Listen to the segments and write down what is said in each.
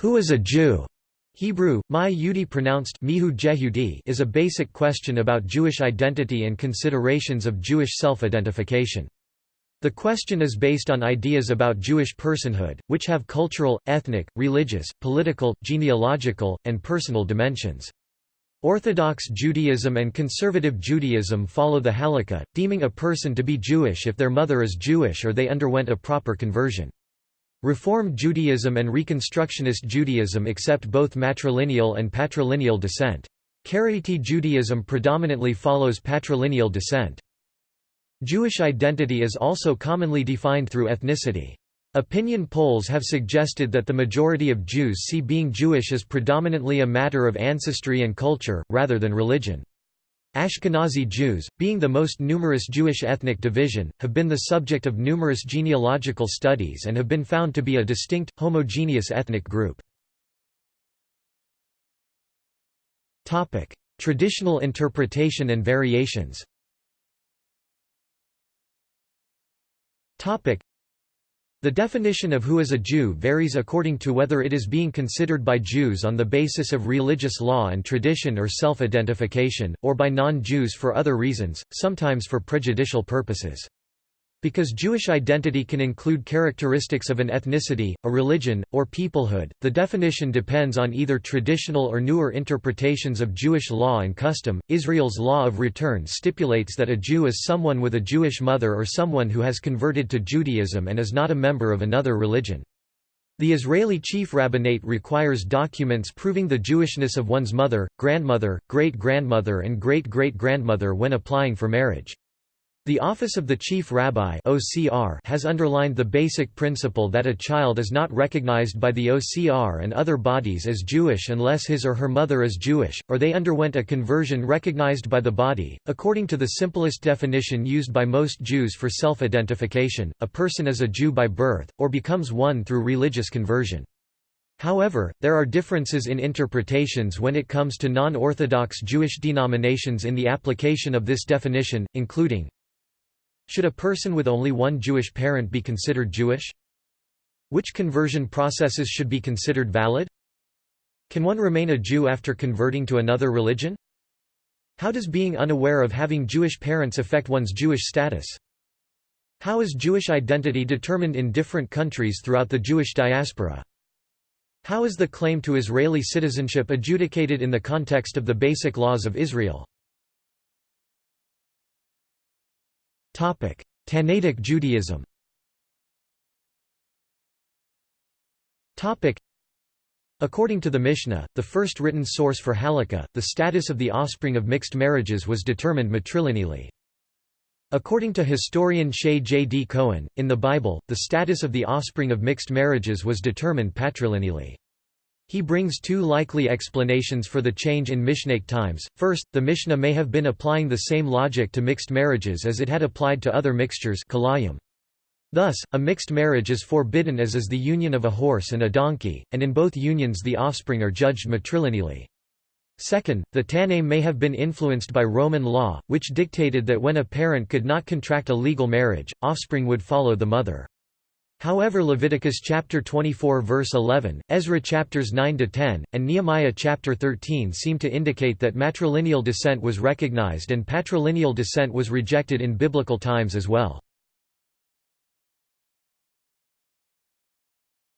Who is a Jew? Hebrew, my Yehudi pronounced mihu jehudi is a basic question about Jewish identity and considerations of Jewish self-identification. The question is based on ideas about Jewish personhood, which have cultural, ethnic, religious, political, genealogical, and personal dimensions. Orthodox Judaism and Conservative Judaism follow the Halakha, deeming a person to be Jewish if their mother is Jewish or they underwent a proper conversion. Reform Judaism and Reconstructionist Judaism accept both matrilineal and patrilineal descent. Karaite Judaism predominantly follows patrilineal descent. Jewish identity is also commonly defined through ethnicity. Opinion polls have suggested that the majority of Jews see being Jewish as predominantly a matter of ancestry and culture, rather than religion. Ashkenazi Jews, being the most numerous Jewish ethnic division, have been the subject of numerous genealogical studies and have been found to be a distinct, homogeneous ethnic group. Traditional interpretation and variations The definition of who is a Jew varies according to whether it is being considered by Jews on the basis of religious law and tradition or self-identification, or by non-Jews for other reasons, sometimes for prejudicial purposes. Because Jewish identity can include characteristics of an ethnicity, a religion, or peoplehood, the definition depends on either traditional or newer interpretations of Jewish law and custom. Israel's law of return stipulates that a Jew is someone with a Jewish mother or someone who has converted to Judaism and is not a member of another religion. The Israeli chief rabbinate requires documents proving the Jewishness of one's mother, grandmother, great-grandmother and great-great-grandmother when applying for marriage. The Office of the Chief Rabbi (OCR) has underlined the basic principle that a child is not recognized by the OCR and other bodies as Jewish unless his or her mother is Jewish, or they underwent a conversion recognized by the body. According to the simplest definition used by most Jews for self-identification, a person is a Jew by birth, or becomes one through religious conversion. However, there are differences in interpretations when it comes to non-Orthodox Jewish denominations in the application of this definition, including should a person with only one Jewish parent be considered Jewish? Which conversion processes should be considered valid? Can one remain a Jew after converting to another religion? How does being unaware of having Jewish parents affect one's Jewish status? How is Jewish identity determined in different countries throughout the Jewish diaspora? How is the claim to Israeli citizenship adjudicated in the context of the basic laws of Israel? Tannaitic Judaism According to the Mishnah, the first written source for halakha, the status of the offspring of mixed marriages was determined matrilineally. According to historian Shaye J. D. Cohen, in the Bible, the status of the offspring of mixed marriages was determined patrilineally. He brings two likely explanations for the change in Mishnaic times. First, the Mishnah may have been applying the same logic to mixed marriages as it had applied to other mixtures Thus, a mixed marriage is forbidden as is the union of a horse and a donkey, and in both unions the offspring are judged matrilineally. Second, the Tannaim may have been influenced by Roman law, which dictated that when a parent could not contract a legal marriage, offspring would follow the mother. However Leviticus chapter 24 verse 11, Ezra chapters 9 to 10, and Nehemiah chapter 13 seem to indicate that matrilineal descent was recognized and patrilineal descent was rejected in biblical times as well.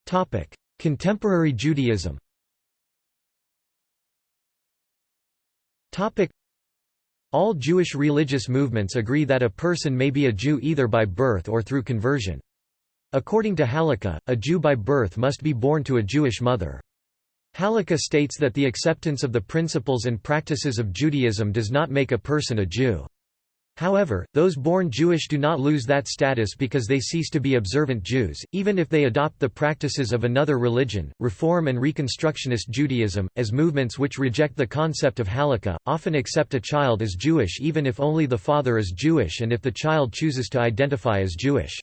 Topic: Contemporary Judaism. Topic: All Jewish religious movements agree that a person may be a Jew either by birth or through conversion. According to Halakha, a Jew by birth must be born to a Jewish mother. Halakha states that the acceptance of the principles and practices of Judaism does not make a person a Jew. However, those born Jewish do not lose that status because they cease to be observant Jews, even if they adopt the practices of another religion. Reform and Reconstructionist Judaism, as movements which reject the concept of halakha, often accept a child as Jewish even if only the father is Jewish and if the child chooses to identify as Jewish.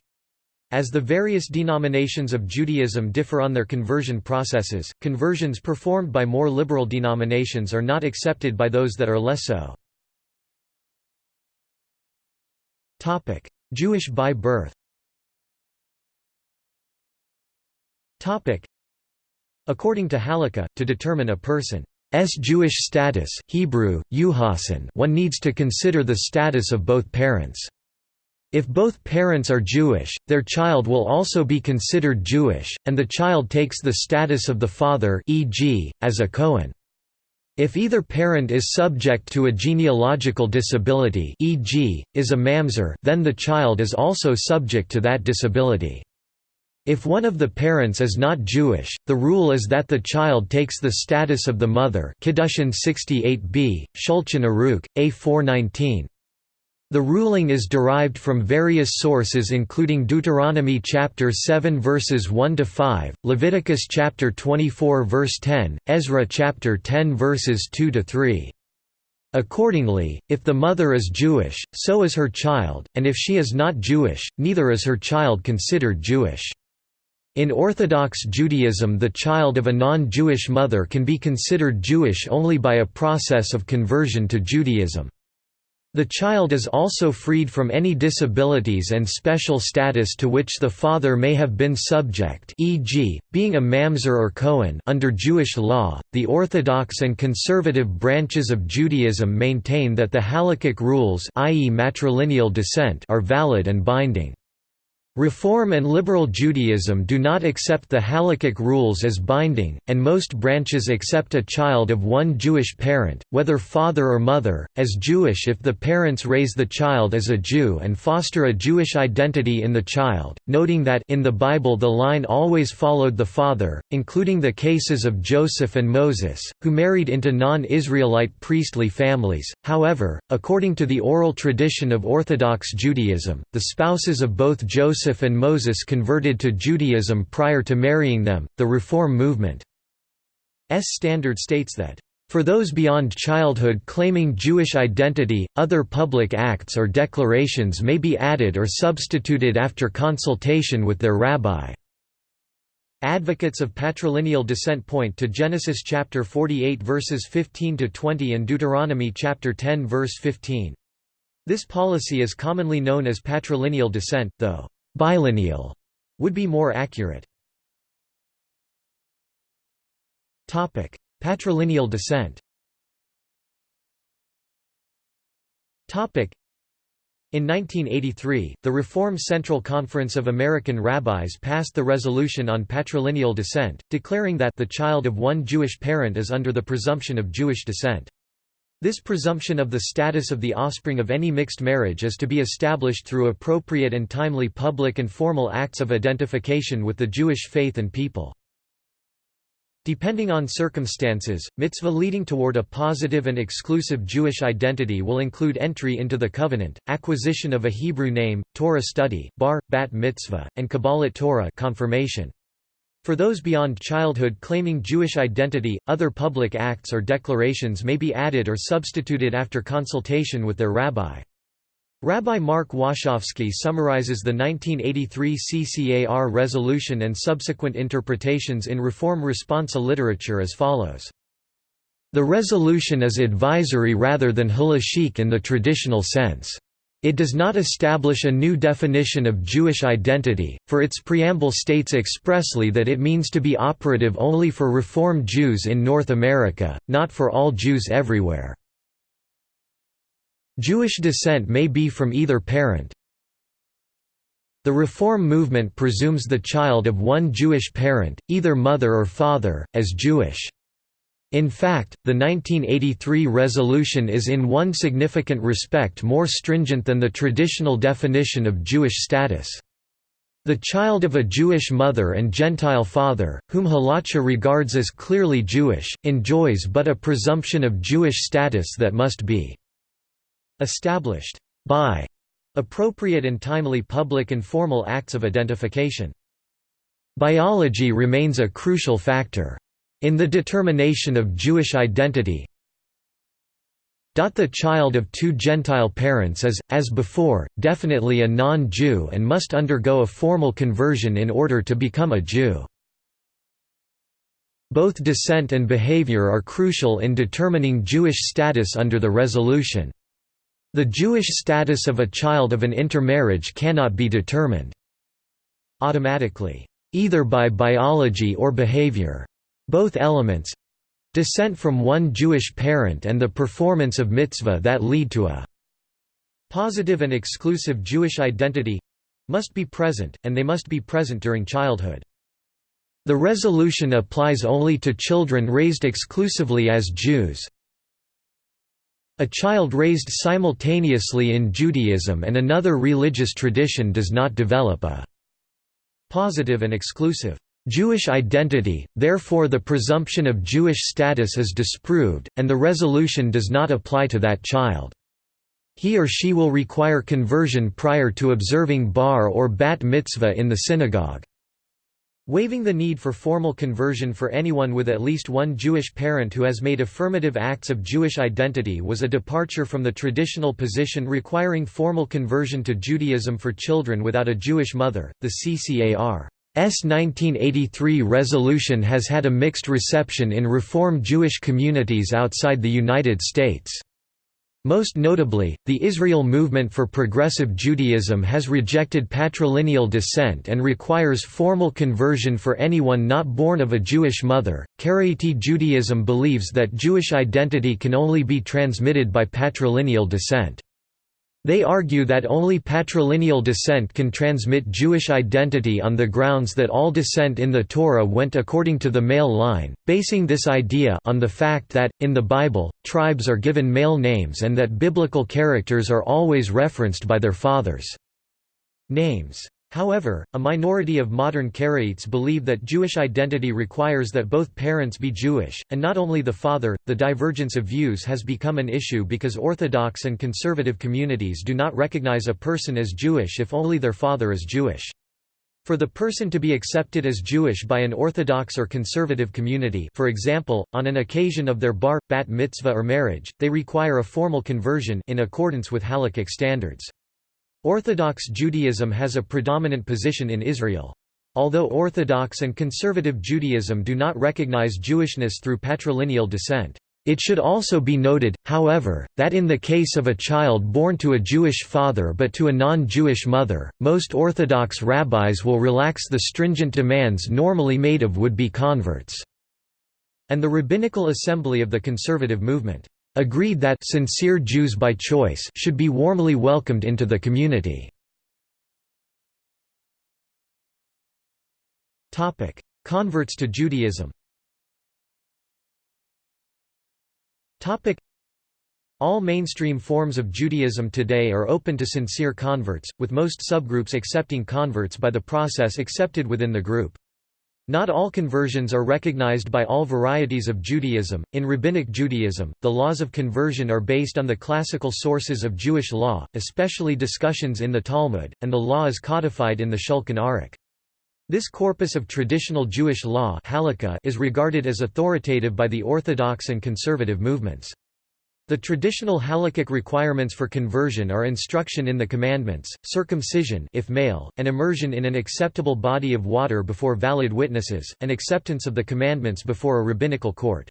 As the various denominations of Judaism differ on their conversion processes, conversions performed by more liberal denominations are not accepted by those that are less so. Jewish by birth According to Halakha, to determine a person's Jewish status Hebrew, one needs to consider the status of both parents. If both parents are Jewish, their child will also be considered Jewish, and the child takes the status of the father e.g., as a Cohen. If either parent is subject to a genealogical disability e.g., is a mamzer then the child is also subject to that disability. If one of the parents is not Jewish, the rule is that the child takes the status of the mother Kiddushin 68b, Shulchan Aruch, A 419. The ruling is derived from various sources including Deuteronomy chapter 7 verses 1 to 5, Leviticus chapter 24 verse 10, Ezra chapter 10 verses 2 to 3. Accordingly, if the mother is Jewish, so is her child, and if she is not Jewish, neither is her child considered Jewish. In Orthodox Judaism the child of a non-Jewish mother can be considered Jewish only by a process of conversion to Judaism. The child is also freed from any disabilities and special status to which the father may have been subject e.g., being a mamzer or Cohen under Jewish law. The Orthodox and conservative branches of Judaism maintain that the halakhic rules i.e. matrilineal descent are valid and binding. Reform and Liberal Judaism do not accept the halakhic rules as binding, and most branches accept a child of one Jewish parent, whether father or mother, as Jewish if the parents raise the child as a Jew and foster a Jewish identity in the child, noting that in the Bible the line always followed the father, including the cases of Joseph and Moses, who married into non-Israelite priestly families. However, according to the oral tradition of Orthodox Judaism, the spouses of both Joseph Joseph and Moses converted to Judaism prior to marrying them. The Reform movement's standard states that for those beyond childhood claiming Jewish identity, other public acts or declarations may be added or substituted after consultation with their rabbi. Advocates of patrilineal descent point to Genesis chapter 48 verses 15 to 20 and Deuteronomy chapter 10 verse 15. This policy is commonly known as patrilineal descent, though Bilineal would be more accurate. Topic: Patrilineal descent. Topic: in 1983, the Reform Central Conference of American Rabbis passed the resolution on patrilineal descent, declaring that the child of one Jewish parent is under the presumption of Jewish descent. This presumption of the status of the offspring of any mixed marriage is to be established through appropriate and timely public and formal acts of identification with the Jewish faith and people. Depending on circumstances, mitzvah leading toward a positive and exclusive Jewish identity will include entry into the covenant, acquisition of a Hebrew name, Torah study, bar, bat mitzvah, and Kabbalat Torah confirmation. For those beyond childhood claiming Jewish identity, other public acts or declarations may be added or substituted after consultation with their rabbi. Rabbi Mark Washofsky summarizes the 1983 CCAR resolution and subsequent interpretations in Reform Responsa literature as follows. The resolution is advisory rather than halachic in the traditional sense. It does not establish a new definition of Jewish identity, for its preamble states expressly that it means to be operative only for Reform Jews in North America, not for all Jews everywhere. Jewish descent may be from either parent. The Reform movement presumes the child of one Jewish parent, either mother or father, as Jewish. In fact, the 1983 resolution is in one significant respect more stringent than the traditional definition of Jewish status. The child of a Jewish mother and Gentile father, whom Halacha regards as clearly Jewish, enjoys but a presumption of Jewish status that must be established by appropriate and timely public and formal acts of identification. Biology remains a crucial factor. In the determination of Jewish identity the child of two Gentile parents is, as before, definitely a non-Jew and must undergo a formal conversion in order to become a Jew. Both descent and behavior are crucial in determining Jewish status under the resolution. The Jewish status of a child of an intermarriage cannot be determined automatically, either by biology or behavior. Both elements descent from one Jewish parent and the performance of mitzvah that lead to a positive and exclusive Jewish identity must be present, and they must be present during childhood. The resolution applies only to children raised exclusively as Jews. A child raised simultaneously in Judaism and another religious tradition does not develop a positive and exclusive Jewish identity, therefore the presumption of Jewish status is disproved, and the resolution does not apply to that child. He or she will require conversion prior to observing bar or bat mitzvah in the synagogue. Waiving the need for formal conversion for anyone with at least one Jewish parent who has made affirmative acts of Jewish identity was a departure from the traditional position requiring formal conversion to Judaism for children without a Jewish mother. The CCAR 1983 resolution has had a mixed reception in Reform Jewish communities outside the United States. Most notably, the Israel Movement for Progressive Judaism has rejected patrilineal descent and requires formal conversion for anyone not born of a Jewish mother. Karaite Judaism believes that Jewish identity can only be transmitted by patrilineal descent. They argue that only patrilineal descent can transmit Jewish identity on the grounds that all descent in the Torah went according to the male line, basing this idea on the fact that, in the Bible, tribes are given male names and that biblical characters are always referenced by their fathers' names. However, a minority of modern Karaites believe that Jewish identity requires that both parents be Jewish, and not only the father. The divergence of views has become an issue because Orthodox and conservative communities do not recognize a person as Jewish if only their father is Jewish. For the person to be accepted as Jewish by an Orthodox or conservative community for example, on an occasion of their bar, bat mitzvah or marriage, they require a formal conversion in accordance with halakhic standards. Orthodox Judaism has a predominant position in Israel. Although Orthodox and Conservative Judaism do not recognize Jewishness through patrilineal descent. It should also be noted, however, that in the case of a child born to a Jewish father but to a non-Jewish mother, most Orthodox rabbis will relax the stringent demands normally made of would-be converts, and the Rabbinical Assembly of the conservative movement agreed that sincere Jews by choice should be warmly welcomed into the community. Topic: Converts to Judaism. Topic: All mainstream forms of Judaism today are open to sincere converts, with most subgroups accepting converts by the process accepted within the group. Not all conversions are recognized by all varieties of Judaism. In Rabbinic Judaism, the laws of conversion are based on the classical sources of Jewish law, especially discussions in the Talmud, and the law is codified in the Shulchan Aruch. This corpus of traditional Jewish law is regarded as authoritative by the Orthodox and conservative movements. The traditional halakhic requirements for conversion are instruction in the commandments, circumcision if male, and immersion in an acceptable body of water before valid witnesses, and acceptance of the commandments before a rabbinical court.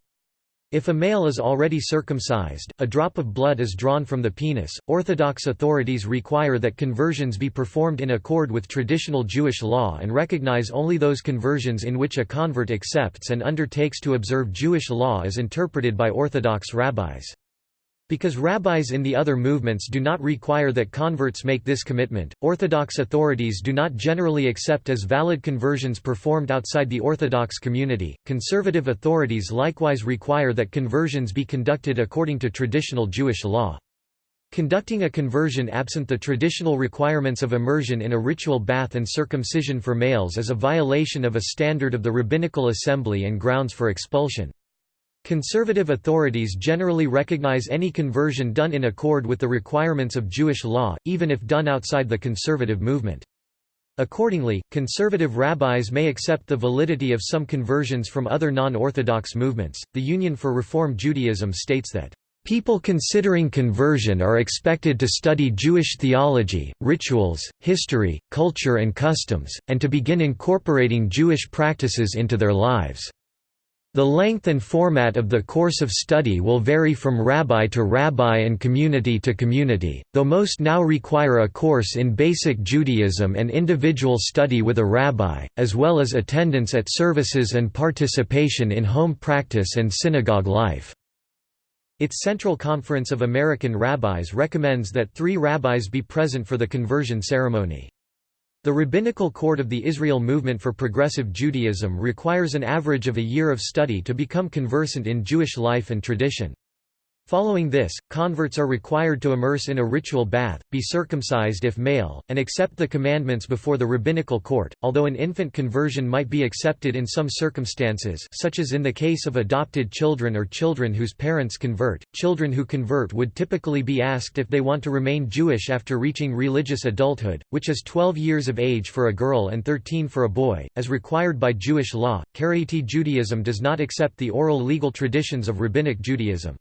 If a male is already circumcised, a drop of blood is drawn from the penis. Orthodox authorities require that conversions be performed in accord with traditional Jewish law and recognize only those conversions in which a convert accepts and undertakes to observe Jewish law as interpreted by Orthodox rabbis. Because rabbis in the other movements do not require that converts make this commitment, Orthodox authorities do not generally accept as valid conversions performed outside the Orthodox community. Conservative authorities likewise require that conversions be conducted according to traditional Jewish law. Conducting a conversion absent the traditional requirements of immersion in a ritual bath and circumcision for males is a violation of a standard of the rabbinical assembly and grounds for expulsion. Conservative authorities generally recognize any conversion done in accord with the requirements of Jewish law, even if done outside the conservative movement. Accordingly, conservative rabbis may accept the validity of some conversions from other non-Orthodox movements. The Union for Reform Judaism states that People considering conversion are expected to study Jewish theology, rituals, history, culture and customs, and to begin incorporating Jewish practices into their lives. The length and format of the course of study will vary from rabbi to rabbi and community to community, though most now require a course in basic Judaism and individual study with a rabbi, as well as attendance at services and participation in home practice and synagogue life. Its Central Conference of American Rabbis recommends that three rabbis be present for the conversion ceremony. The Rabbinical Court of the Israel Movement for Progressive Judaism requires an average of a year of study to become conversant in Jewish life and tradition. Following this, converts are required to immerse in a ritual bath, be circumcised if male, and accept the commandments before the rabbinical court. Although an infant conversion might be accepted in some circumstances, such as in the case of adopted children or children whose parents convert, children who convert would typically be asked if they want to remain Jewish after reaching religious adulthood, which is 12 years of age for a girl and 13 for a boy, as required by Jewish law. Karaite Judaism does not accept the oral legal traditions of Rabbinic Judaism.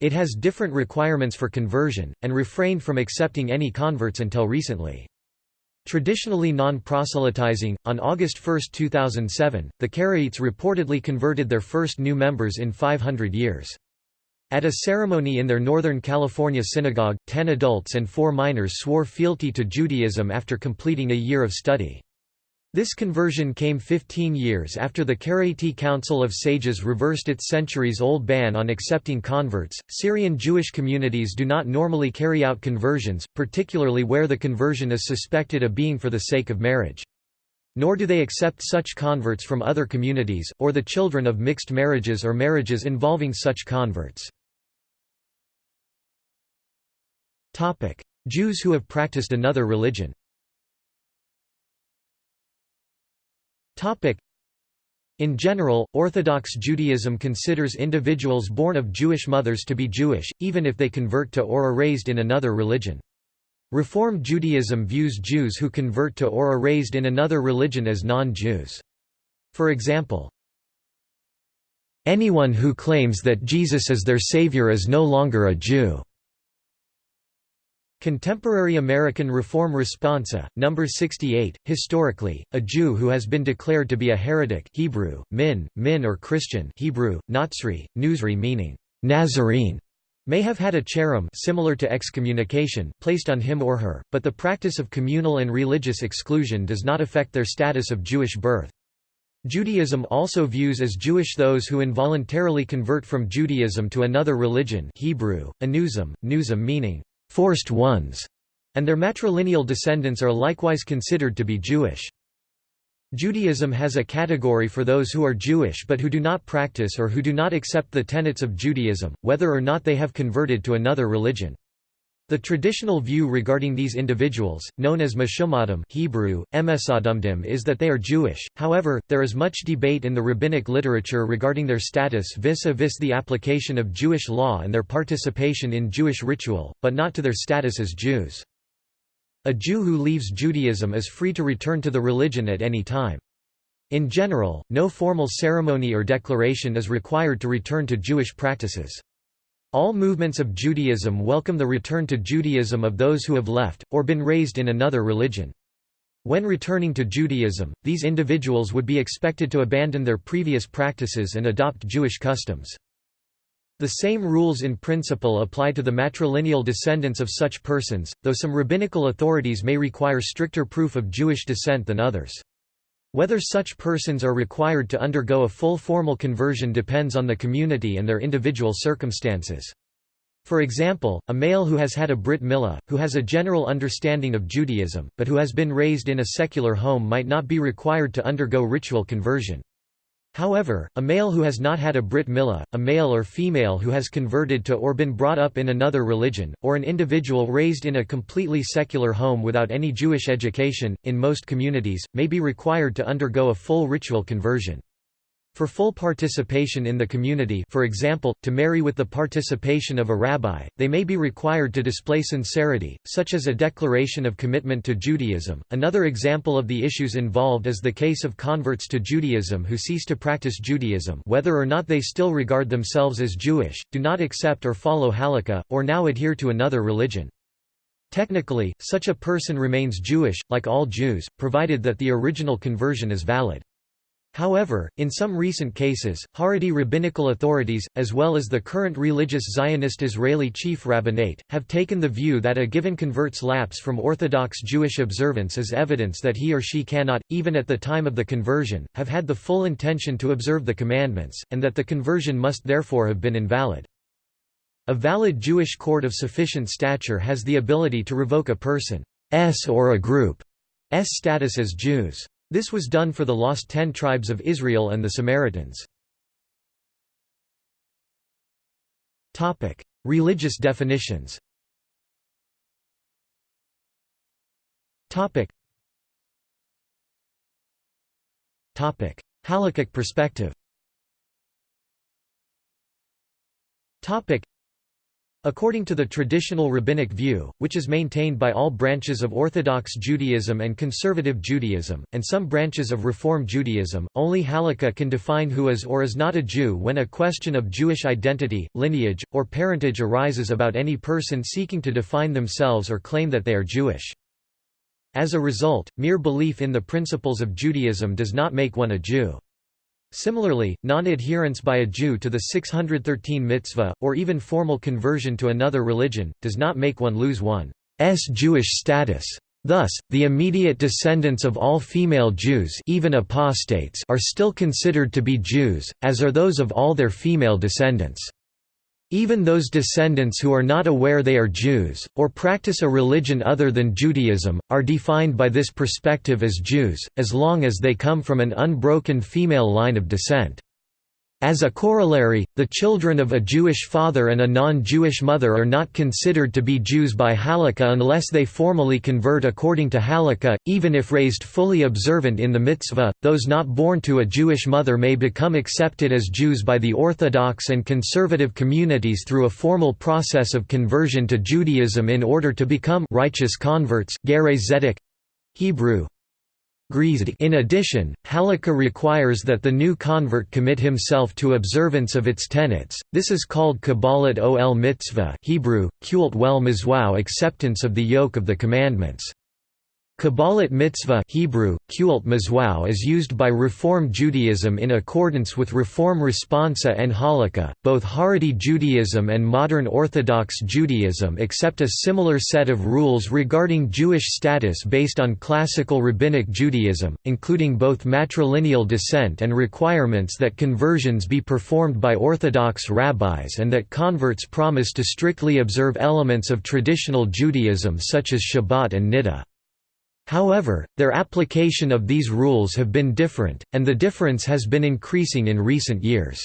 It has different requirements for conversion, and refrained from accepting any converts until recently. Traditionally non-proselytizing, on August 1, 2007, the Karaites reportedly converted their first new members in 500 years. At a ceremony in their Northern California synagogue, ten adults and four minors swore fealty to Judaism after completing a year of study. This conversion came 15 years after the Karaite Council of Sages reversed its centuries-old ban on accepting converts. Syrian Jewish communities do not normally carry out conversions, particularly where the conversion is suspected of being for the sake of marriage. Nor do they accept such converts from other communities, or the children of mixed marriages or marriages involving such converts. Jews who have practiced another religion In general, Orthodox Judaism considers individuals born of Jewish mothers to be Jewish, even if they convert to or are raised in another religion. Reform Judaism views Jews who convert to or are raised in another religion as non-Jews. For example, Anyone who claims that Jesus is their savior is no longer a Jew. Contemporary American Reform Responsa, No. 68, historically, a Jew who has been declared to be a heretic Hebrew, min, min or Christian Hebrew, Natsri, Nuzri meaning, Nazarene, may have had a cherem similar to excommunication placed on him or her, but the practice of communal and religious exclusion does not affect their status of Jewish birth. Judaism also views as Jewish those who involuntarily convert from Judaism to another religion Hebrew, anuzim, nuzim meaning, forced ones, and their matrilineal descendants are likewise considered to be Jewish. Judaism has a category for those who are Jewish but who do not practice or who do not accept the tenets of Judaism, whether or not they have converted to another religion. The traditional view regarding these individuals, known as Meshumadim Hebrew, is that they are Jewish, however, there is much debate in the rabbinic literature regarding their status vis-a-vis -vis the application of Jewish law and their participation in Jewish ritual, but not to their status as Jews. A Jew who leaves Judaism is free to return to the religion at any time. In general, no formal ceremony or declaration is required to return to Jewish practices. All movements of Judaism welcome the return to Judaism of those who have left, or been raised in another religion. When returning to Judaism, these individuals would be expected to abandon their previous practices and adopt Jewish customs. The same rules in principle apply to the matrilineal descendants of such persons, though some rabbinical authorities may require stricter proof of Jewish descent than others. Whether such persons are required to undergo a full formal conversion depends on the community and their individual circumstances. For example, a male who has had a Brit Milah, who has a general understanding of Judaism, but who has been raised in a secular home might not be required to undergo ritual conversion. However, a male who has not had a Brit Milah, a male or female who has converted to or been brought up in another religion, or an individual raised in a completely secular home without any Jewish education, in most communities, may be required to undergo a full ritual conversion. For full participation in the community for example, to marry with the participation of a rabbi, they may be required to display sincerity, such as a declaration of commitment to Judaism. Another example of the issues involved is the case of converts to Judaism who cease to practice Judaism whether or not they still regard themselves as Jewish, do not accept or follow halakha, or now adhere to another religion. Technically, such a person remains Jewish, like all Jews, provided that the original conversion is valid. However, in some recent cases, Haredi rabbinical authorities, as well as the current religious Zionist Israeli chief rabbinate, have taken the view that a given convert's lapse from Orthodox Jewish observance is evidence that he or she cannot, even at the time of the conversion, have had the full intention to observe the commandments, and that the conversion must therefore have been invalid. A valid Jewish court of sufficient stature has the ability to revoke a person's or a group's status as Jews. This was done for the lost ten tribes of Israel and the Samaritans. Religious definitions. Halakhic perspective According to the traditional rabbinic view, which is maintained by all branches of Orthodox Judaism and Conservative Judaism, and some branches of Reform Judaism, only Halakha can define who is or is not a Jew when a question of Jewish identity, lineage, or parentage arises about any person seeking to define themselves or claim that they are Jewish. As a result, mere belief in the principles of Judaism does not make one a Jew. Similarly, non-adherence by a Jew to the 613 mitzvah, or even formal conversion to another religion, does not make one lose one's Jewish status. Thus, the immediate descendants of all female Jews even apostates are still considered to be Jews, as are those of all their female descendants. Even those descendants who are not aware they are Jews, or practice a religion other than Judaism, are defined by this perspective as Jews, as long as they come from an unbroken female line of descent. As a corollary, the children of a Jewish father and a non-Jewish mother are not considered to be Jews by Halakha unless they formally convert according to Halakha, even if raised fully observant in the mitzvah. Those not born to a Jewish mother may become accepted as Jews by the Orthodox and conservative communities through a formal process of conversion to Judaism in order to become righteous converts. Hebrew in addition, Halakha requires that the new convert commit himself to observance of its tenets. This is called Kabbalat ol mitzvah Hebrew, Kult wel acceptance of the yoke of the commandments. Kabbalat mitzvah Hebrew, is used by Reform Judaism in accordance with Reform Responsa and Halakha. Both Haredi Judaism and modern Orthodox Judaism accept a similar set of rules regarding Jewish status based on classical Rabbinic Judaism, including both matrilineal descent and requirements that conversions be performed by Orthodox rabbis and that converts promise to strictly observe elements of traditional Judaism such as Shabbat and Niddah. However, their application of these rules have been different, and the difference has been increasing in recent years.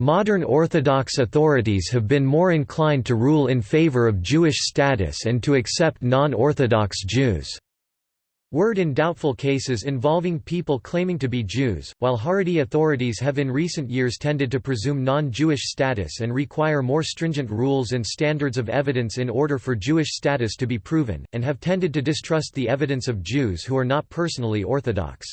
Modern Orthodox authorities have been more inclined to rule in favor of Jewish status and to accept non-Orthodox Jews. Word in doubtful cases involving people claiming to be Jews, while Haredi authorities have in recent years tended to presume non-Jewish status and require more stringent rules and standards of evidence in order for Jewish status to be proven, and have tended to distrust the evidence of Jews who are not personally Orthodox.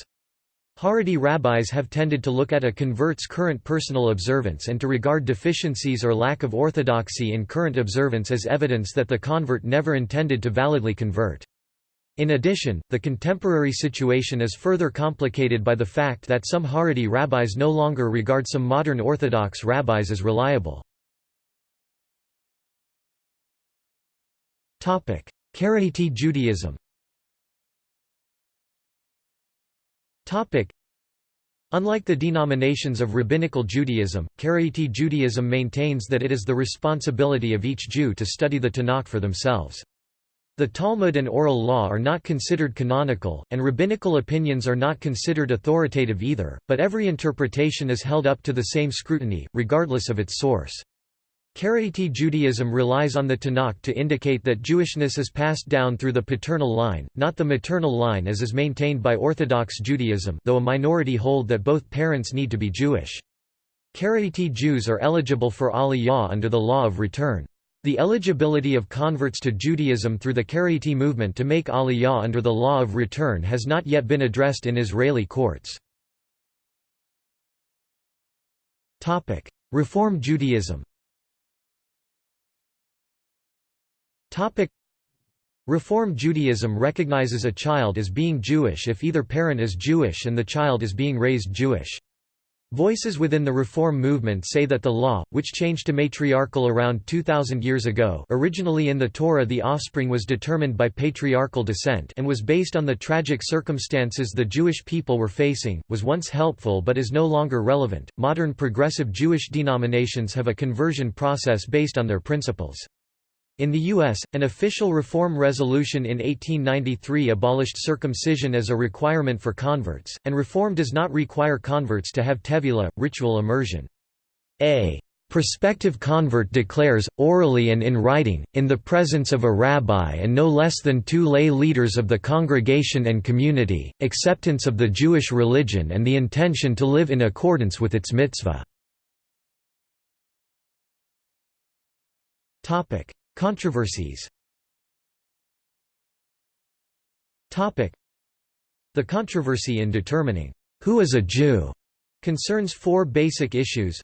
Haredi rabbis have tended to look at a convert's current personal observance and to regard deficiencies or lack of orthodoxy in current observance as evidence that the convert never intended to validly convert. In addition, the contemporary situation is further complicated by the fact that some Haredi rabbis no longer regard some modern Orthodox rabbis as reliable. Karaite Judaism Unlike the denominations of Rabbinical Judaism, Karaite Judaism maintains that it is the responsibility of each Jew to study the Tanakh for themselves. The Talmud and oral law are not considered canonical, and rabbinical opinions are not considered authoritative either, but every interpretation is held up to the same scrutiny, regardless of its source. Karaite Judaism relies on the Tanakh to indicate that Jewishness is passed down through the paternal line, not the maternal line as is maintained by Orthodox Judaism though a minority hold that both parents need to be Jewish. Karaite Jews are eligible for aliyah under the law of return. The eligibility of converts to Judaism through the Karaite movement to make aliyah under the law of return has not yet been addressed in Israeli courts. Reform Judaism Reform Judaism recognizes a child as being Jewish if either parent is Jewish and the child is being raised Jewish. Voices within the Reform movement say that the law, which changed to matriarchal around 2,000 years ago originally in the Torah the offspring was determined by patriarchal descent and was based on the tragic circumstances the Jewish people were facing, was once helpful but is no longer relevant. Modern progressive Jewish denominations have a conversion process based on their principles. In the U.S., an official reform resolution in 1893 abolished circumcision as a requirement for converts, and reform does not require converts to have tevila, ritual immersion. A prospective convert declares, orally and in writing, in the presence of a rabbi and no less than two lay leaders of the congregation and community, acceptance of the Jewish religion and the intention to live in accordance with its mitzvah. Controversies The controversy in determining who is a Jew concerns four basic issues.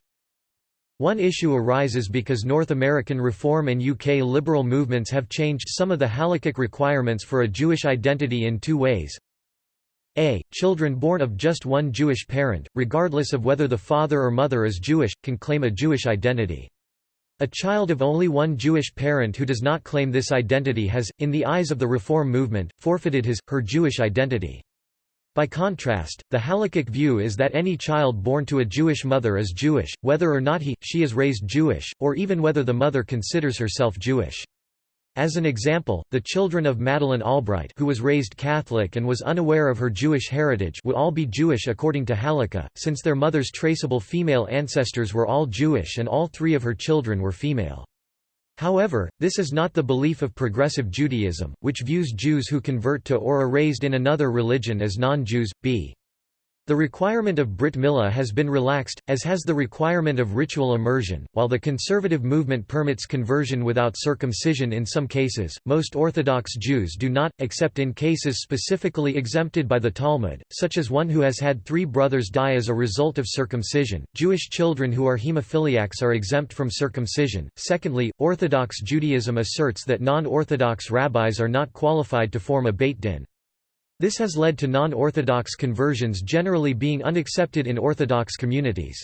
One issue arises because North American Reform and UK liberal movements have changed some of the halakhic requirements for a Jewish identity in two ways. A. Children born of just one Jewish parent, regardless of whether the father or mother is Jewish, can claim a Jewish identity. A child of only one Jewish parent who does not claim this identity has, in the eyes of the Reform movement, forfeited his, her Jewish identity. By contrast, the halakhic view is that any child born to a Jewish mother is Jewish, whether or not he, she is raised Jewish, or even whether the mother considers herself Jewish. As an example, the children of Madeleine Albright who was raised Catholic and was unaware of her Jewish heritage would all be Jewish according to Halakha, since their mother's traceable female ancestors were all Jewish and all three of her children were female. However, this is not the belief of progressive Judaism, which views Jews who convert to or are raised in another religion as non-Jews, b. The requirement of Brit Milah has been relaxed, as has the requirement of ritual immersion. While the conservative movement permits conversion without circumcision in some cases, most Orthodox Jews do not, except in cases specifically exempted by the Talmud, such as one who has had three brothers die as a result of circumcision. Jewish children who are hemophiliacs are exempt from circumcision. Secondly, Orthodox Judaism asserts that non Orthodox rabbis are not qualified to form a Beit Din. This has led to non-Orthodox conversions generally being unaccepted in Orthodox communities.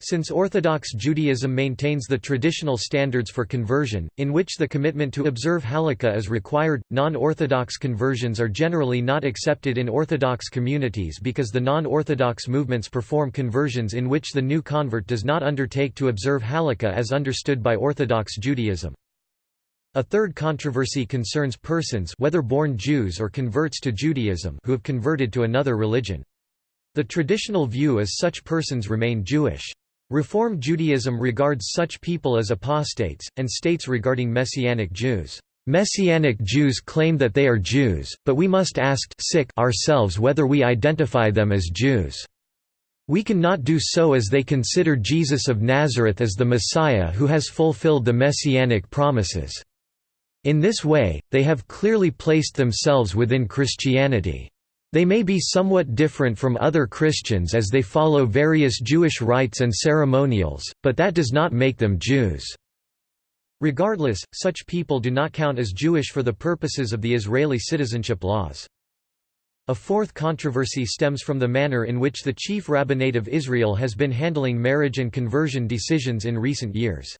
Since Orthodox Judaism maintains the traditional standards for conversion, in which the commitment to observe halakha is required, non-Orthodox conversions are generally not accepted in Orthodox communities because the non-Orthodox movements perform conversions in which the new convert does not undertake to observe halakha as understood by Orthodox Judaism. A third controversy concerns persons whether born Jews or converts to Judaism who have converted to another religion. The traditional view is such persons remain Jewish. Reform Judaism regards such people as apostates, and states regarding Messianic Jews, "...Messianic Jews claim that they are Jews, but we must ask ourselves whether we identify them as Jews. We cannot do so as they consider Jesus of Nazareth as the Messiah who has fulfilled the Messianic promises." In this way, they have clearly placed themselves within Christianity. They may be somewhat different from other Christians as they follow various Jewish rites and ceremonials, but that does not make them Jews. Regardless, such people do not count as Jewish for the purposes of the Israeli citizenship laws. A fourth controversy stems from the manner in which the chief rabbinate of Israel has been handling marriage and conversion decisions in recent years.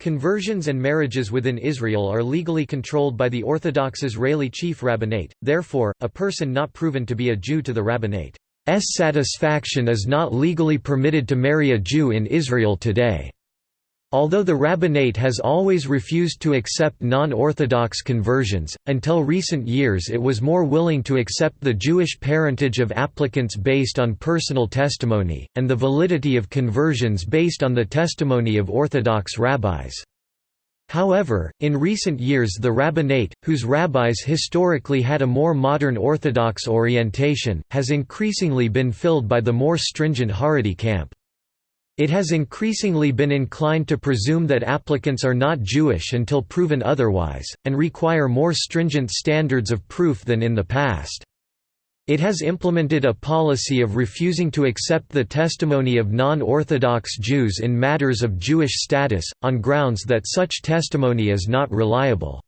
Conversions and marriages within Israel are legally controlled by the Orthodox Israeli chief rabbinate, therefore, a person not proven to be a Jew to the rabbinate's satisfaction is not legally permitted to marry a Jew in Israel today. Although the rabbinate has always refused to accept non-Orthodox conversions, until recent years it was more willing to accept the Jewish parentage of applicants based on personal testimony, and the validity of conversions based on the testimony of Orthodox rabbis. However, in recent years the rabbinate, whose rabbis historically had a more modern Orthodox orientation, has increasingly been filled by the more stringent Haredi camp. It has increasingly been inclined to presume that applicants are not Jewish until proven otherwise, and require more stringent standards of proof than in the past. It has implemented a policy of refusing to accept the testimony of non-Orthodox Jews in matters of Jewish status, on grounds that such testimony is not reliable.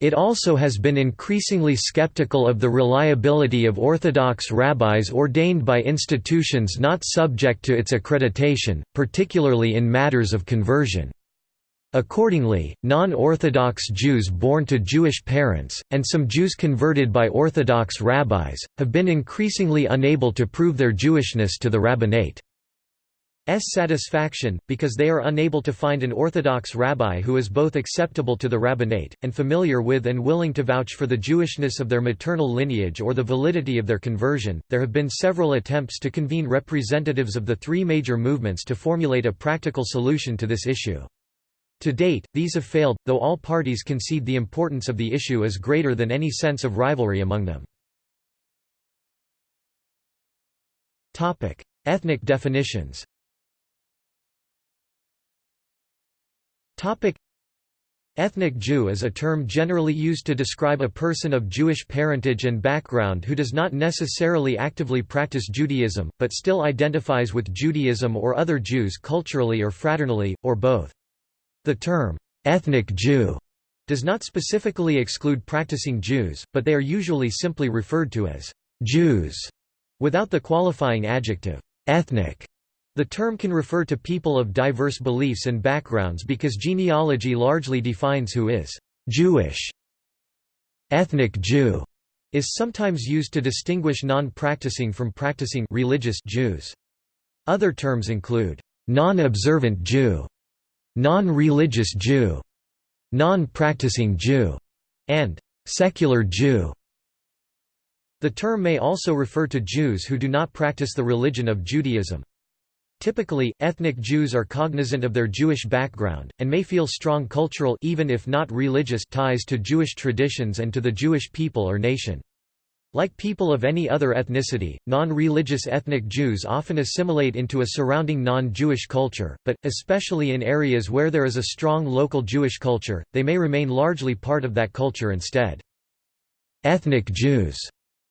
It also has been increasingly skeptical of the reliability of Orthodox rabbis ordained by institutions not subject to its accreditation, particularly in matters of conversion. Accordingly, non-Orthodox Jews born to Jewish parents, and some Jews converted by Orthodox rabbis, have been increasingly unable to prove their Jewishness to the rabbinate. Satisfaction, because they are unable to find an Orthodox rabbi who is both acceptable to the rabbinate, and familiar with and willing to vouch for the Jewishness of their maternal lineage or the validity of their conversion. There have been several attempts to convene representatives of the three major movements to formulate a practical solution to this issue. To date, these have failed, though all parties concede the importance of the issue is greater than any sense of rivalry among them. Ethnic definitions Topic Ethnic Jew is a term generally used to describe a person of Jewish parentage and background who does not necessarily actively practice Judaism, but still identifies with Judaism or other Jews culturally or fraternally, or both. The term, ethnic Jew, does not specifically exclude practicing Jews, but they are usually simply referred to as Jews, without the qualifying adjective, ethnic. The term can refer to people of diverse beliefs and backgrounds because genealogy largely defines who is Jewish. Ethnic Jew is sometimes used to distinguish non-practicing from practicing religious Jews. Other terms include non-observant Jew, non-religious Jew, non-practicing Jew, and secular Jew. The term may also refer to Jews who do not practice the religion of Judaism. Typically, ethnic Jews are cognizant of their Jewish background, and may feel strong cultural even if not religious ties to Jewish traditions and to the Jewish people or nation. Like people of any other ethnicity, non-religious ethnic Jews often assimilate into a surrounding non-Jewish culture, but, especially in areas where there is a strong local Jewish culture, they may remain largely part of that culture instead. Ethnic Jews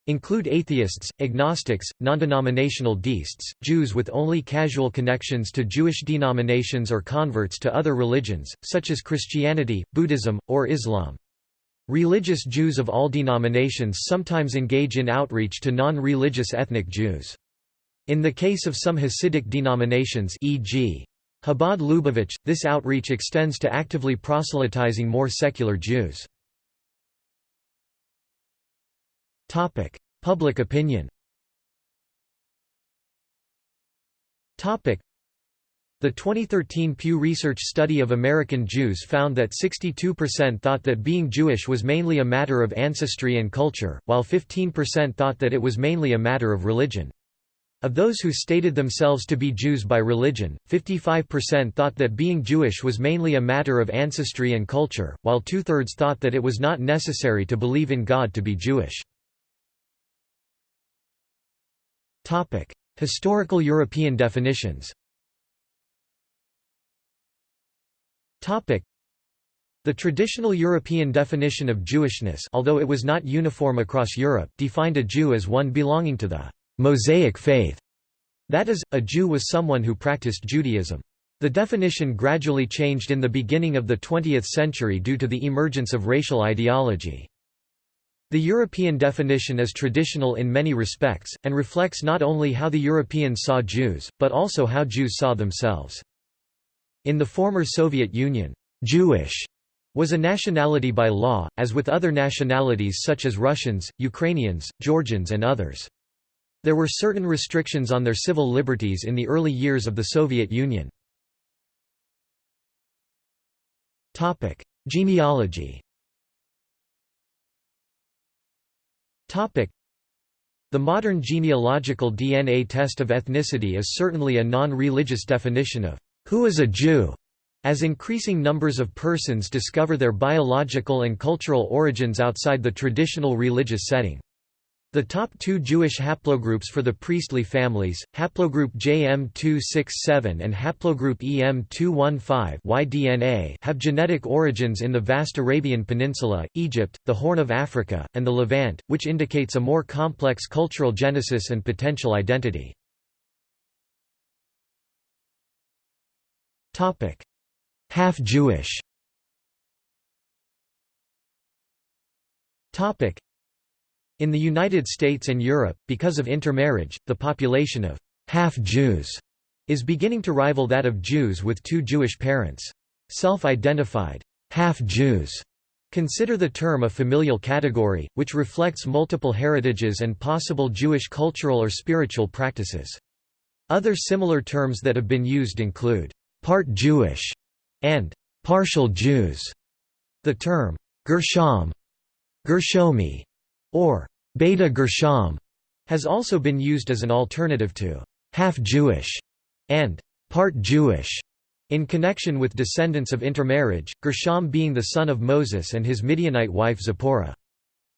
Include atheists, agnostics, non-denominational deists, Jews with only casual connections to Jewish denominations or converts to other religions, such as Christianity, Buddhism, or Islam. Religious Jews of all denominations sometimes engage in outreach to non-religious ethnic Jews. In the case of some Hasidic denominations e.g. Chabad Lubavitch, this outreach extends to actively proselytizing more secular Jews. Topic: Public opinion. Topic: The 2013 Pew Research study of American Jews found that 62% thought that being Jewish was mainly a matter of ancestry and culture, while 15% thought that it was mainly a matter of religion. Of those who stated themselves to be Jews by religion, 55% thought that being Jewish was mainly a matter of ancestry and culture, while two-thirds thought that it was not necessary to believe in God to be Jewish. Topic: Historical European definitions. Topic: The traditional European definition of Jewishness, although it was not uniform across Europe, defined a Jew as one belonging to the Mosaic faith. That is, a Jew was someone who practiced Judaism. The definition gradually changed in the beginning of the 20th century due to the emergence of racial ideology. The European definition is traditional in many respects, and reflects not only how the Europeans saw Jews, but also how Jews saw themselves. In the former Soviet Union, Jewish was a nationality by law, as with other nationalities such as Russians, Ukrainians, Georgians and others. There were certain restrictions on their civil liberties in the early years of the Soviet Union. Genealogy The modern genealogical DNA test of ethnicity is certainly a non-religious definition of who is a Jew, as increasing numbers of persons discover their biological and cultural origins outside the traditional religious setting. The top two Jewish haplogroups for the priestly families, haplogroup JM267 and haplogroup EM215 have genetic origins in the vast Arabian Peninsula, Egypt, the Horn of Africa, and the Levant, which indicates a more complex cultural genesis and potential identity. Half-Jewish In the United States and Europe, because of intermarriage, the population of half-Jews is beginning to rival that of Jews with two Jewish parents. Self-identified half-Jews consider the term a familial category, which reflects multiple heritages and possible Jewish cultural or spiritual practices. Other similar terms that have been used include part Jewish and partial Jews. The term Gershom, Gershomi, or Beta Gershom has also been used as an alternative to half-Jewish and part Jewish in connection with descendants of intermarriage, Gershom being the son of Moses and his Midianite wife Zipporah.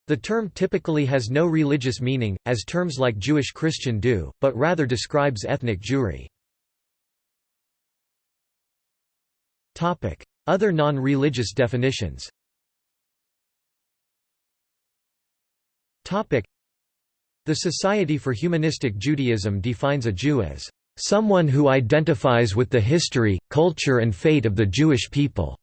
The term typically has no religious meaning, as terms like Jewish Christian do, but rather describes ethnic Jewry. Other non-religious definitions The Society for Humanistic Judaism defines a Jew as someone who identifies with the history, culture and fate of the Jewish people.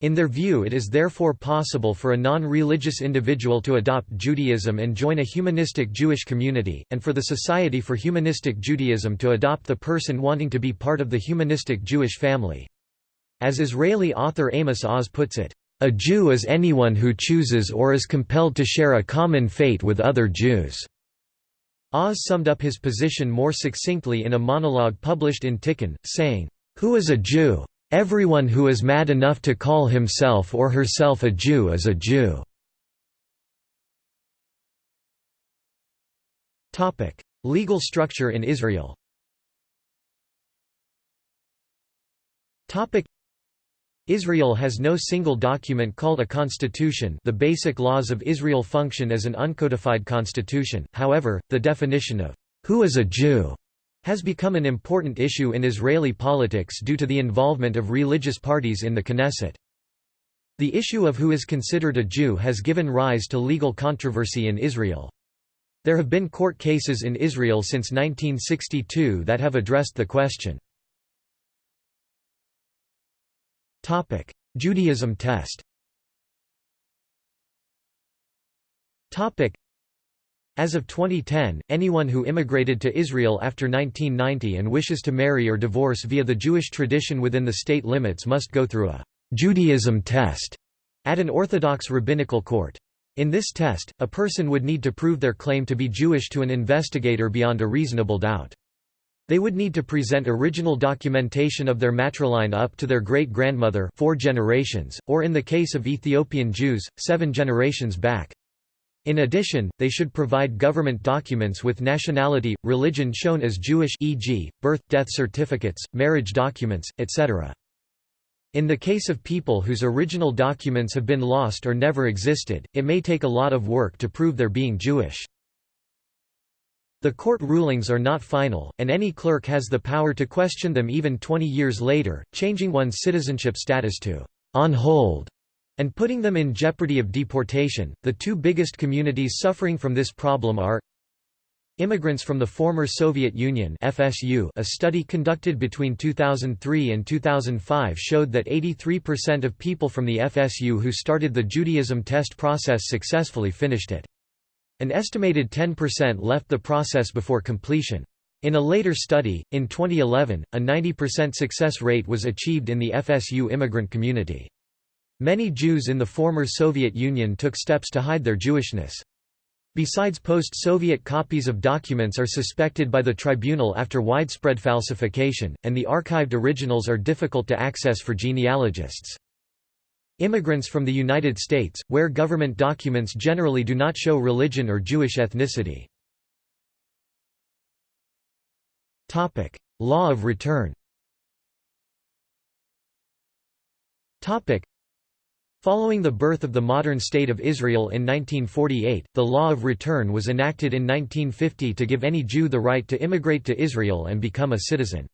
In their view it is therefore possible for a non-religious individual to adopt Judaism and join a humanistic Jewish community, and for the Society for Humanistic Judaism to adopt the person wanting to be part of the humanistic Jewish family. As Israeli author Amos Oz puts it, a Jew is anyone who chooses or is compelled to share a common fate with other Jews." Oz summed up his position more succinctly in a monologue published in Tikkun, saying, Who is a Jew? Everyone who is mad enough to call himself or herself a Jew is a Jew. Legal structure in Israel Israel has no single document called a constitution the basic laws of Israel function as an uncodified constitution, however, the definition of «who is a Jew» has become an important issue in Israeli politics due to the involvement of religious parties in the Knesset. The issue of who is considered a Jew has given rise to legal controversy in Israel. There have been court cases in Israel since 1962 that have addressed the question. Judaism test. As of 2010, anyone who immigrated to Israel after 1990 and wishes to marry or divorce via the Jewish tradition within the state limits must go through a Judaism test at an Orthodox rabbinical court. In this test, a person would need to prove their claim to be Jewish to an investigator beyond a reasonable doubt. They would need to present original documentation of their matriline up to their great-grandmother four generations, or in the case of Ethiopian Jews, seven generations back. In addition, they should provide government documents with nationality, religion shown as Jewish e.g., birth, death certificates, marriage documents, etc. In the case of people whose original documents have been lost or never existed, it may take a lot of work to prove their being Jewish. The court rulings are not final, and any clerk has the power to question them even 20 years later, changing one's citizenship status to on hold and putting them in jeopardy of deportation. The two biggest communities suffering from this problem are Immigrants from the former Soviet Union FSU A study conducted between 2003 and 2005 showed that 83% of people from the FSU who started the Judaism test process successfully finished it. An estimated 10% left the process before completion. In a later study, in 2011, a 90% success rate was achieved in the FSU immigrant community. Many Jews in the former Soviet Union took steps to hide their Jewishness. Besides post-Soviet copies of documents are suspected by the tribunal after widespread falsification, and the archived originals are difficult to access for genealogists. Immigrants from the United States, where government documents generally do not show religion or Jewish ethnicity. Law of return Following the birth of the modern State of Israel in 1948, the Law of Return was enacted in 1950 to give any Jew the right to immigrate to Israel and become a citizen.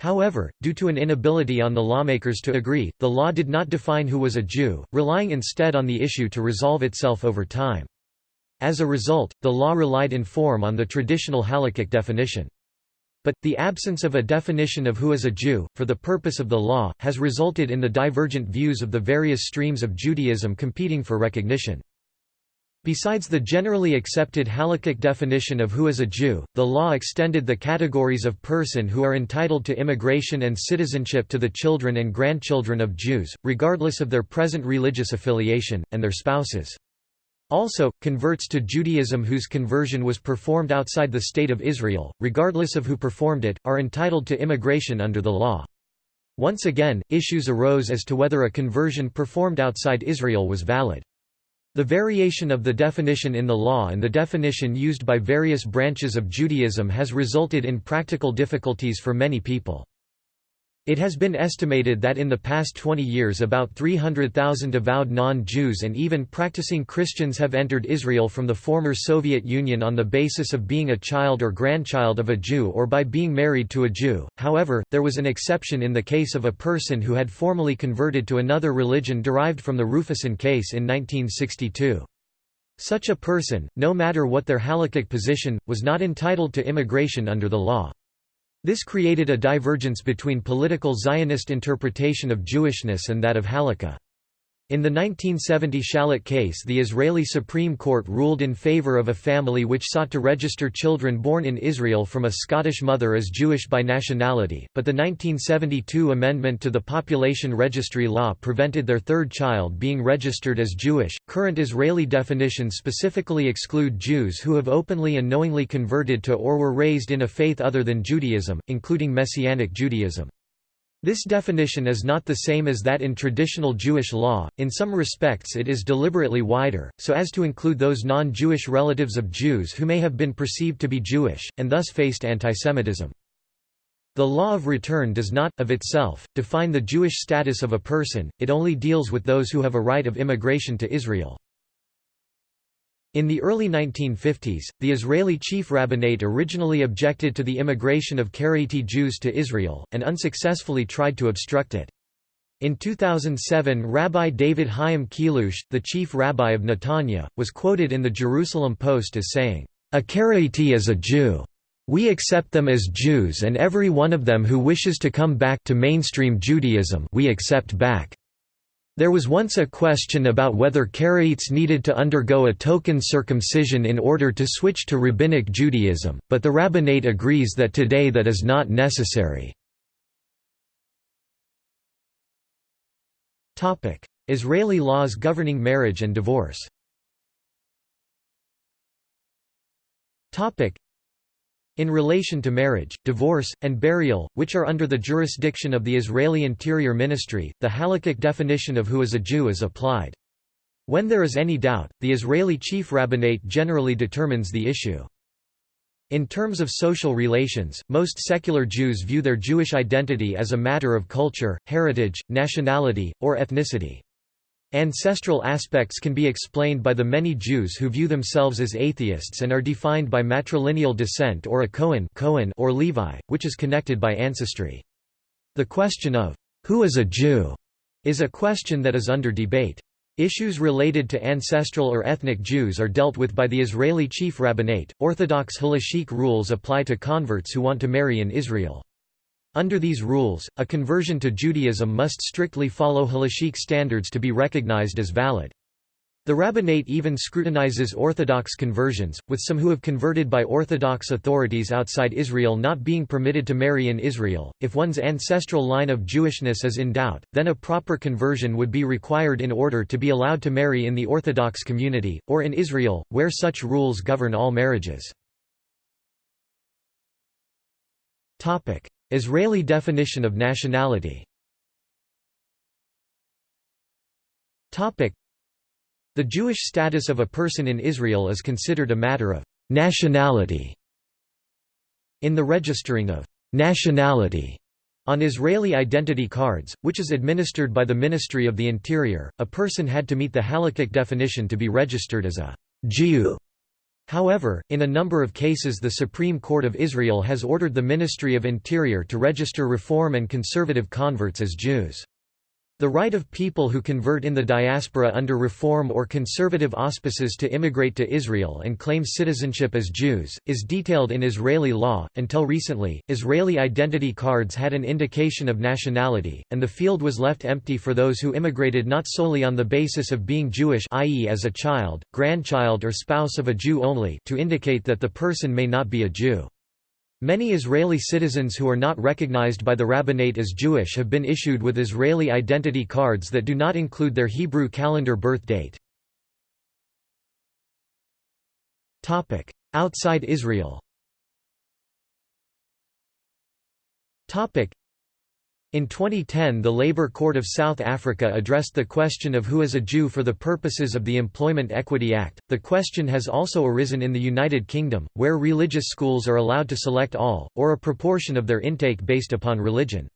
However, due to an inability on the lawmakers to agree, the law did not define who was a Jew, relying instead on the issue to resolve itself over time. As a result, the law relied in form on the traditional halakhic definition. But, the absence of a definition of who is a Jew, for the purpose of the law, has resulted in the divergent views of the various streams of Judaism competing for recognition. Besides the generally accepted halakhic definition of who is a Jew, the law extended the categories of person who are entitled to immigration and citizenship to the children and grandchildren of Jews, regardless of their present religious affiliation, and their spouses. Also, converts to Judaism whose conversion was performed outside the State of Israel, regardless of who performed it, are entitled to immigration under the law. Once again, issues arose as to whether a conversion performed outside Israel was valid. The variation of the definition in the law and the definition used by various branches of Judaism has resulted in practical difficulties for many people. It has been estimated that in the past 20 years about 300,000 avowed non-Jews and even practicing Christians have entered Israel from the former Soviet Union on the basis of being a child or grandchild of a Jew or by being married to a Jew. However, there was an exception in the case of a person who had formally converted to another religion derived from the Rufeisen case in 1962. Such a person, no matter what their halakhic position, was not entitled to immigration under the law. This created a divergence between political Zionist interpretation of Jewishness and that of Halakha. In the 1970 Shalit case the Israeli Supreme Court ruled in favor of a family which sought to register children born in Israel from a Scottish mother as Jewish by nationality, but the 1972 amendment to the population registry law prevented their third child being registered as Jewish. Current Israeli definitions specifically exclude Jews who have openly and knowingly converted to or were raised in a faith other than Judaism, including Messianic Judaism. This definition is not the same as that in traditional Jewish law, in some respects it is deliberately wider, so as to include those non-Jewish relatives of Jews who may have been perceived to be Jewish, and thus faced antisemitism. The law of return does not, of itself, define the Jewish status of a person, it only deals with those who have a right of immigration to Israel. In the early 1950s, the Israeli chief rabbinate originally objected to the immigration of Karaite Jews to Israel, and unsuccessfully tried to obstruct it. In 2007 Rabbi David Chaim Chelouche, the chief rabbi of Netanya, was quoted in the Jerusalem Post as saying, "...a Karaite is a Jew. We accept them as Jews and every one of them who wishes to come back to mainstream Judaism we accept back." There was once a question about whether Karaites needed to undergo a token circumcision in order to switch to Rabbinic Judaism, but the rabbinate agrees that today that is not necessary. Israeli laws governing marriage and divorce in relation to marriage, divorce, and burial, which are under the jurisdiction of the Israeli Interior Ministry, the halakhic definition of who is a Jew is applied. When there is any doubt, the Israeli chief rabbinate generally determines the issue. In terms of social relations, most secular Jews view their Jewish identity as a matter of culture, heritage, nationality, or ethnicity. Ancestral aspects can be explained by the many Jews who view themselves as atheists and are defined by matrilineal descent or a Cohen, Cohen or Levi, which is connected by ancestry. The question of, "'Who is a Jew?' is a question that is under debate. Issues related to ancestral or ethnic Jews are dealt with by the Israeli chief rabbinate. Orthodox halachic rules apply to converts who want to marry in Israel. Under these rules, a conversion to Judaism must strictly follow halachic standards to be recognized as valid. The rabbinate even scrutinizes Orthodox conversions, with some who have converted by Orthodox authorities outside Israel not being permitted to marry in Israel. If one's ancestral line of Jewishness is in doubt, then a proper conversion would be required in order to be allowed to marry in the Orthodox community, or in Israel, where such rules govern all marriages. Israeli definition of nationality The Jewish status of a person in Israel is considered a matter of nationality. In the registering of nationality on Israeli identity cards, which is administered by the Ministry of the Interior, a person had to meet the halakhic definition to be registered as a Jew. However, in a number of cases the Supreme Court of Israel has ordered the Ministry of Interior to register Reform and conservative converts as Jews. The right of people who convert in the diaspora under reform or conservative auspices to immigrate to Israel and claim citizenship as Jews, is detailed in Israeli law. Until recently, Israeli identity cards had an indication of nationality, and the field was left empty for those who immigrated not solely on the basis of being Jewish i.e. as a child, grandchild or spouse of a Jew only to indicate that the person may not be a Jew. Many Israeli citizens who are not recognized by the rabbinate as Jewish have been issued with Israeli identity cards that do not include their Hebrew calendar birth date. Outside Israel in 2010 the Labour Court of South Africa addressed the question of who is a Jew for the purposes of the Employment Equity Act. The question has also arisen in the United Kingdom, where religious schools are allowed to select all, or a proportion of their intake based upon religion.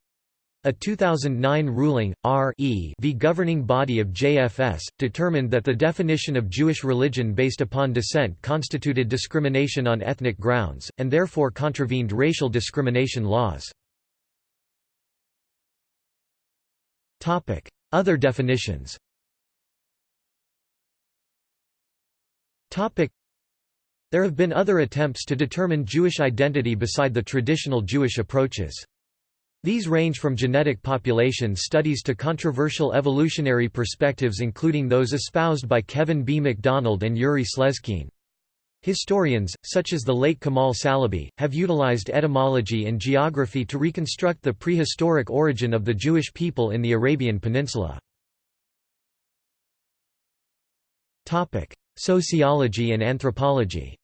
A 2009 ruling, R e v governing body of JFS, determined that the definition of Jewish religion based upon descent constituted discrimination on ethnic grounds, and therefore contravened racial discrimination laws. Other definitions There have been other attempts to determine Jewish identity beside the traditional Jewish approaches. These range from genetic population studies to controversial evolutionary perspectives including those espoused by Kevin B. MacDonald and Yuri Slezkine. Historians, such as the late Kamal Salibi, have utilized etymology and geography to reconstruct the prehistoric origin of the Jewish people in the Arabian Peninsula. Sociology and anthropology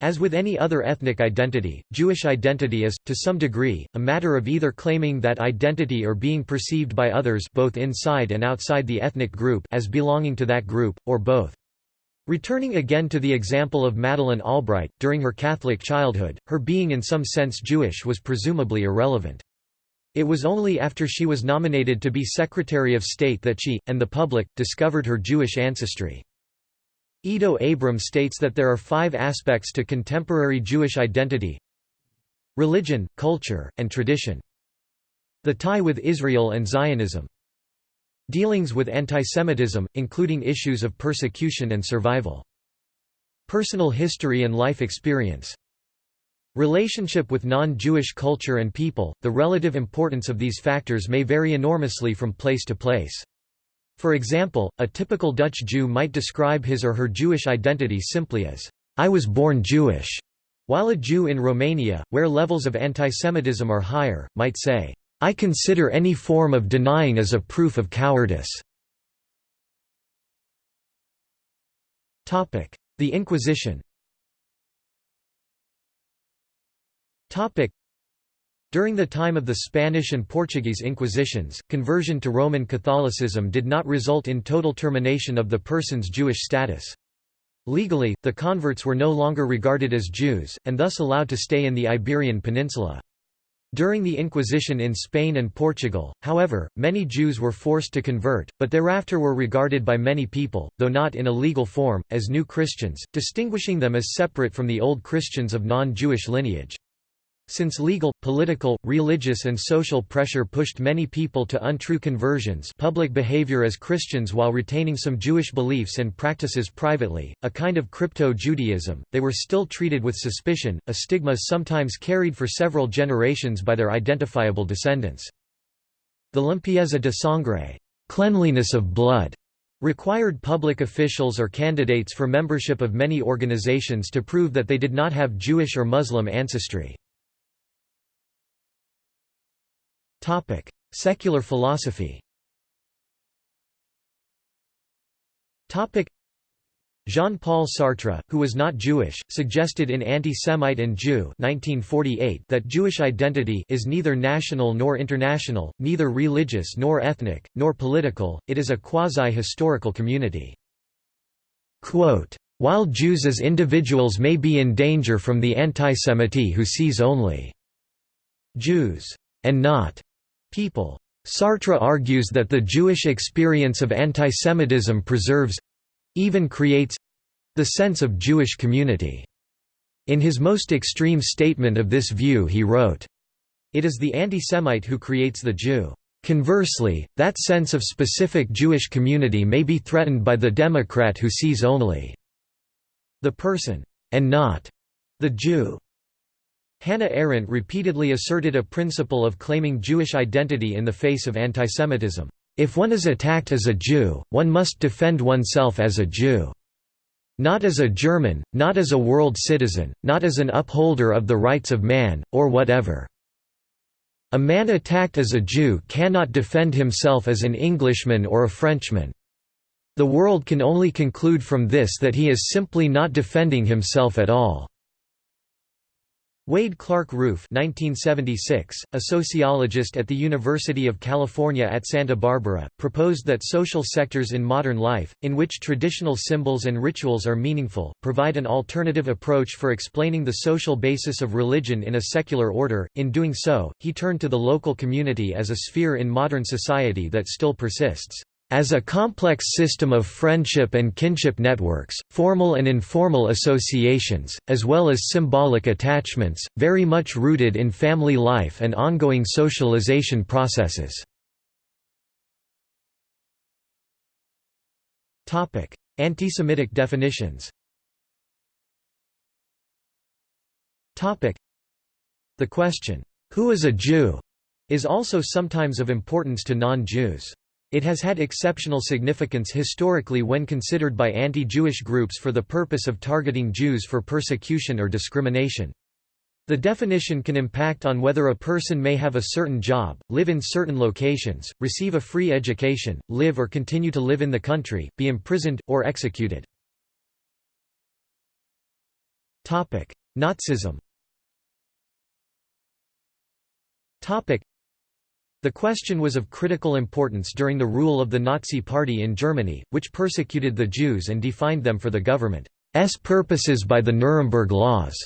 as with any other ethnic identity, Jewish identity is, to some degree, a matter of either claiming that identity or being perceived by others both inside and outside the ethnic group as belonging to that group, or both. Returning again to the example of Madeleine Albright, during her Catholic childhood, her being in some sense Jewish was presumably irrelevant. It was only after she was nominated to be Secretary of State that she, and the public, discovered her Jewish ancestry. Ido Abram states that there are five aspects to contemporary Jewish identity religion, culture, and tradition. The tie with Israel and Zionism. Dealings with antisemitism, including issues of persecution and survival. Personal history and life experience. Relationship with non-Jewish culture and people, the relative importance of these factors may vary enormously from place to place. For example, a typical Dutch Jew might describe his or her Jewish identity simply as, I was born Jewish, while a Jew in Romania, where levels of antisemitism are higher, might say, I consider any form of denying as a proof of cowardice. The Inquisition during the time of the Spanish and Portuguese Inquisitions, conversion to Roman Catholicism did not result in total termination of the person's Jewish status. Legally, the converts were no longer regarded as Jews, and thus allowed to stay in the Iberian Peninsula. During the Inquisition in Spain and Portugal, however, many Jews were forced to convert, but thereafter were regarded by many people, though not in a legal form, as new Christians, distinguishing them as separate from the old Christians of non-Jewish lineage. Since legal, political, religious and social pressure pushed many people to untrue conversions public behavior as Christians while retaining some Jewish beliefs and practices privately, a kind of crypto-Judaism, they were still treated with suspicion, a stigma sometimes carried for several generations by their identifiable descendants. The limpieza de sangre cleanliness of blood", required public officials or candidates for membership of many organizations to prove that they did not have Jewish or Muslim ancestry. Secular philosophy. Jean-Paul Sartre, who was not Jewish, suggested in Anti-Semite and Jew 1948 that Jewish identity is neither national nor international, neither religious nor ethnic, nor political, it is a quasi-historical community. Quote, While Jews as individuals may be in danger from the antisemite who sees only Jews and not people. Sartre argues that the Jewish experience of antisemitism preserves—even creates—the sense of Jewish community. In his most extreme statement of this view he wrote, It is the anti-Semite who creates the Jew. Conversely, that sense of specific Jewish community may be threatened by the Democrat who sees only the person, and not the Jew. Hannah Arendt repeatedly asserted a principle of claiming Jewish identity in the face of antisemitism. If one is attacked as a Jew, one must defend oneself as a Jew. Not as a German, not as a world citizen, not as an upholder of the rights of man, or whatever. A man attacked as a Jew cannot defend himself as an Englishman or a Frenchman. The world can only conclude from this that he is simply not defending himself at all. Wade Clark Roof 1976, a sociologist at the University of California at Santa Barbara, proposed that social sectors in modern life, in which traditional symbols and rituals are meaningful, provide an alternative approach for explaining the social basis of religion in a secular order. In doing so, he turned to the local community as a sphere in modern society that still persists. As a complex system of friendship and kinship networks, formal and informal associations, as well as symbolic attachments, very much rooted in family life and ongoing socialization processes. Antisemitic definitions The question, "'Who is a Jew?' is also sometimes of importance to non-Jews. It has had exceptional significance historically when considered by anti-Jewish groups for the purpose of targeting Jews for persecution or discrimination. The definition can impact on whether a person may have a certain job, live in certain locations, receive a free education, live or continue to live in the country, be imprisoned, or executed. Nazism the question was of critical importance during the rule of the Nazi Party in Germany, which persecuted the Jews and defined them for the government's purposes by the Nuremberg Laws.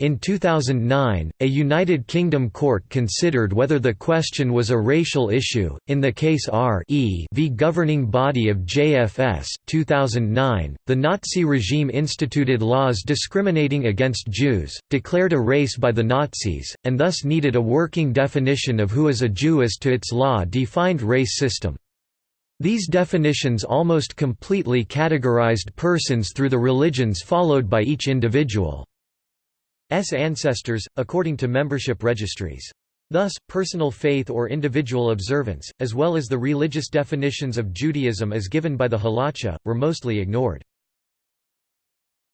In 2009, a United Kingdom court considered whether the question was a racial issue. In the case R e v governing body of JFS 2009, the Nazi regime instituted laws discriminating against Jews, declared a race by the Nazis, and thus needed a working definition of who is a Jew as to its law-defined race system. These definitions almost completely categorized persons through the religions followed by each individual. S ancestors, according to membership registries. Thus, personal faith or individual observance, as well as the religious definitions of Judaism as given by the Halacha, were mostly ignored.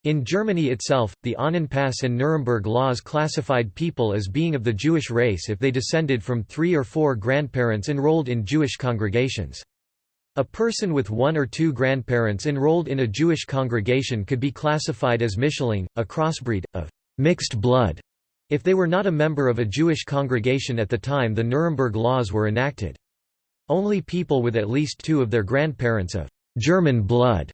In Germany itself, the Ahnenpass and Nuremberg laws classified people as being of the Jewish race if they descended from three or four grandparents enrolled in Jewish congregations. A person with one or two grandparents enrolled in a Jewish congregation could be classified as Mischling, a crossbreed, of mixed blood, if they were not a member of a Jewish congregation at the time the Nuremberg laws were enacted. Only people with at least two of their grandparents of German blood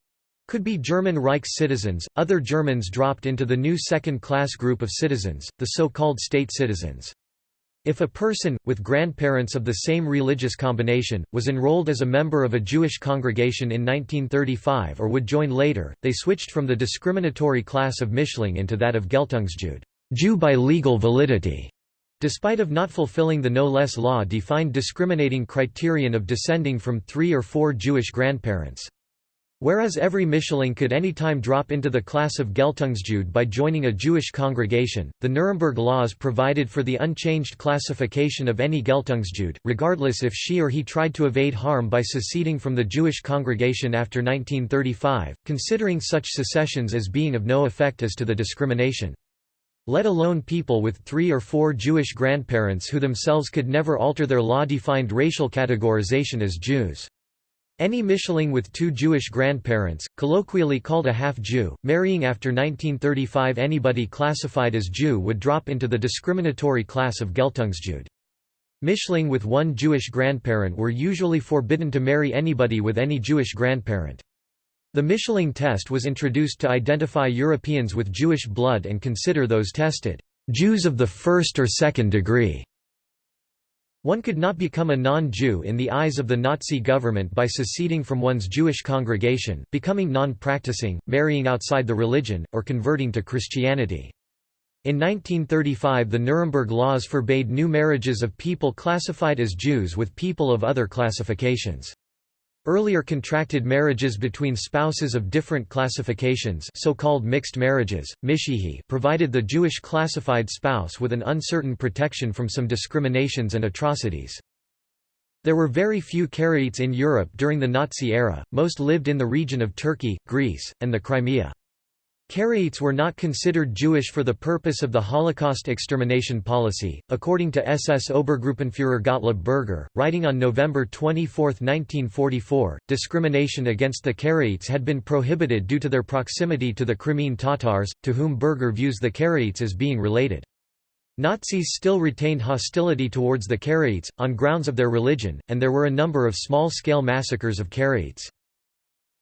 could be German Reich citizens. Other Germans dropped into the new second class group of citizens, the so-called state citizens. If a person, with grandparents of the same religious combination, was enrolled as a member of a Jewish congregation in 1935 or would join later, they switched from the discriminatory class of Mischling into that of Geltungsjude Jew by legal validity", despite of not fulfilling the no less law-defined discriminating criterion of descending from three or four Jewish grandparents. Whereas every Mischling could any time drop into the class of Geltungsjude by joining a Jewish congregation, the Nuremberg laws provided for the unchanged classification of any Geltungsjude, regardless if she or he tried to evade harm by seceding from the Jewish congregation after 1935, considering such secessions as being of no effect as to the discrimination. Let alone people with three or four Jewish grandparents who themselves could never alter their law-defined racial categorization as Jews. Any Mischling with two Jewish grandparents, colloquially called a half-Jew, marrying after 1935 anybody classified as Jew would drop into the discriminatory class of Geltungsjude. Mischling with one Jewish grandparent were usually forbidden to marry anybody with any Jewish grandparent. The Mischling test was introduced to identify Europeans with Jewish blood and consider those tested, "...Jews of the first or second degree." One could not become a non-Jew in the eyes of the Nazi government by seceding from one's Jewish congregation, becoming non-practicing, marrying outside the religion, or converting to Christianity. In 1935 the Nuremberg laws forbade new marriages of people classified as Jews with people of other classifications. Earlier contracted marriages between spouses of different classifications so-called mixed marriages, Mischehe provided the Jewish classified spouse with an uncertain protection from some discriminations and atrocities. There were very few Karaites in Europe during the Nazi era, most lived in the region of Turkey, Greece, and the Crimea. Karaites were not considered Jewish for the purpose of the Holocaust extermination policy, according to SS Obergruppenführer Gottlob Berger, writing on November 24, 1944, discrimination against the Karaites had been prohibited due to their proximity to the Crimean Tatars, to whom Berger views the Karaites as being related. Nazis still retained hostility towards the Karaites, on grounds of their religion, and there were a number of small-scale massacres of Karaites.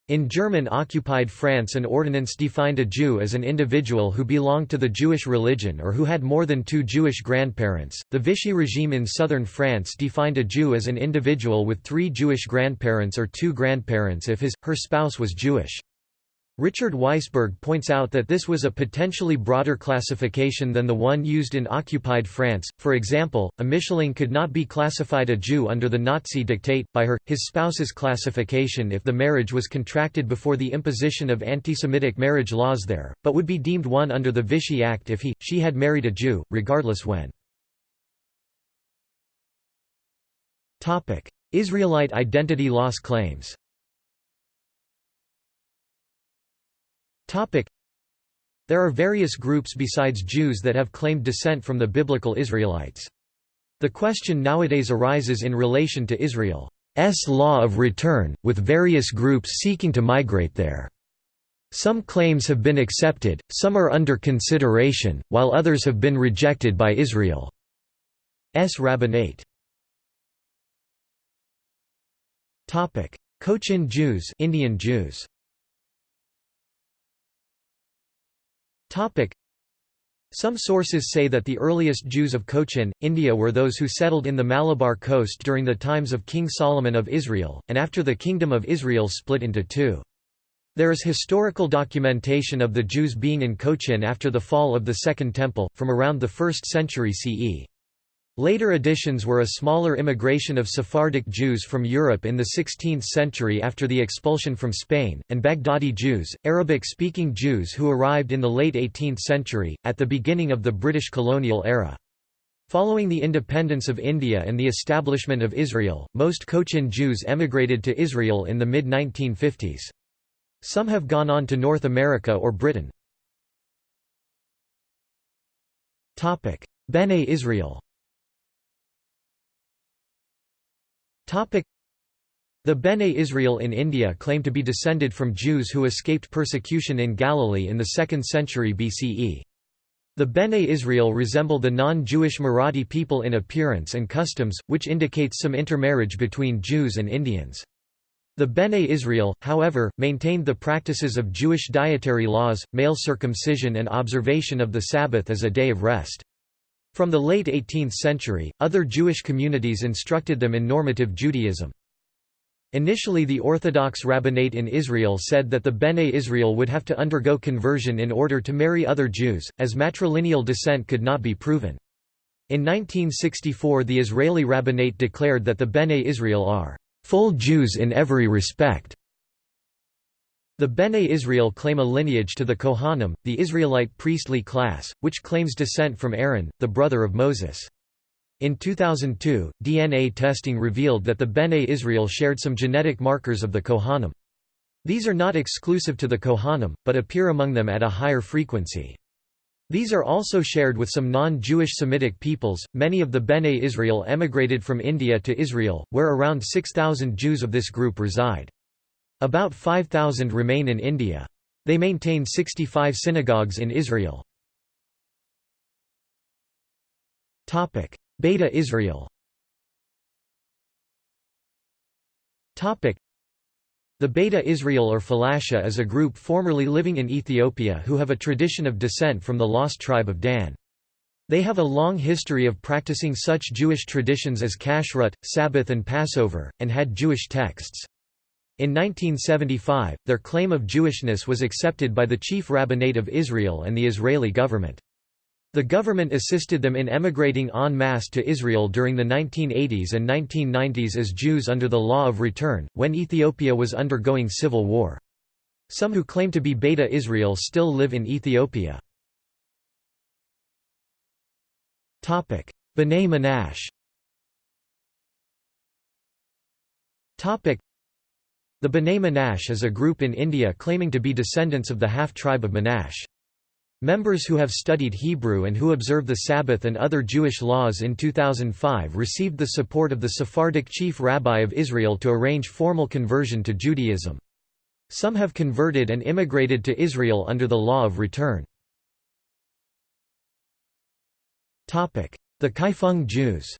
In German-occupied France an ordinance defined a Jew as an individual who belonged to the Jewish religion or who had more than two Jewish grandparents. The Vichy regime in southern France defined a Jew as an individual with three Jewish grandparents or two grandparents if his, her spouse was Jewish. Richard Weisberg points out that this was a potentially broader classification than the one used in occupied France. For example, a Mischling could not be classified a Jew under the Nazi dictate, by her, his spouse's classification if the marriage was contracted before the imposition of anti-Semitic marriage laws there, but would be deemed one under the Vichy Act if he, she had married a Jew, regardless when. Israelite identity loss claims There are various groups besides Jews that have claimed descent from the biblical Israelites. The question nowadays arises in relation to Israel's law of return, with various groups seeking to migrate there. Some claims have been accepted, some are under consideration, while others have been rejected by Israel's rabbinate. Cochin Jews Indian Jews Some sources say that the earliest Jews of Cochin, India were those who settled in the Malabar coast during the times of King Solomon of Israel, and after the Kingdom of Israel split into two. There is historical documentation of the Jews being in Cochin after the fall of the Second Temple, from around the 1st century CE. Later additions were a smaller immigration of Sephardic Jews from Europe in the 16th century after the expulsion from Spain, and Baghdadi Jews, Arabic-speaking Jews who arrived in the late 18th century, at the beginning of the British colonial era. Following the independence of India and the establishment of Israel, most Cochin Jews emigrated to Israel in the mid-1950s. Some have gone on to North America or Britain. Bene Israel The Bene Israel in India claim to be descended from Jews who escaped persecution in Galilee in the 2nd century BCE. The Bene Israel resemble the non-Jewish Marathi people in appearance and customs, which indicates some intermarriage between Jews and Indians. The Bene Israel, however, maintained the practices of Jewish dietary laws, male circumcision and observation of the Sabbath as a day of rest. From the late 18th century, other Jewish communities instructed them in normative Judaism. Initially the Orthodox rabbinate in Israel said that the Bene Israel would have to undergo conversion in order to marry other Jews, as matrilineal descent could not be proven. In 1964 the Israeli rabbinate declared that the Bene Israel are full Jews in every respect. The Bene Israel claim a lineage to the Kohanim, the Israelite priestly class, which claims descent from Aaron, the brother of Moses. In 2002, DNA testing revealed that the Bene Israel shared some genetic markers of the Kohanim. These are not exclusive to the Kohanim, but appear among them at a higher frequency. These are also shared with some non-Jewish Semitic peoples. Many of the Bene Israel emigrated from India to Israel, where around 6,000 Jews of this group reside. About 5,000 remain in India. They maintain 65 synagogues in Israel. Beta Israel the Beta Israel or Falasha is a group formerly living in Ethiopia who have a tradition of descent from the lost tribe of Dan. They have a long history of practicing such Jewish traditions as Kashrut, Sabbath and Passover, and had Jewish texts. In 1975, their claim of Jewishness was accepted by the chief rabbinate of Israel and the Israeli government. The government assisted them in emigrating en masse to Israel during the 1980s and 1990s as Jews under the law of return, when Ethiopia was undergoing civil war. Some who claim to be Beta Israel still live in Ethiopia. B'nai Menashe The B'nai Menashe is a group in India claiming to be descendants of the half-tribe of Menashe. Members who have studied Hebrew and who observe the Sabbath and other Jewish laws in 2005 received the support of the Sephardic chief rabbi of Israel to arrange formal conversion to Judaism. Some have converted and immigrated to Israel under the law of return. The Kaifeng Jews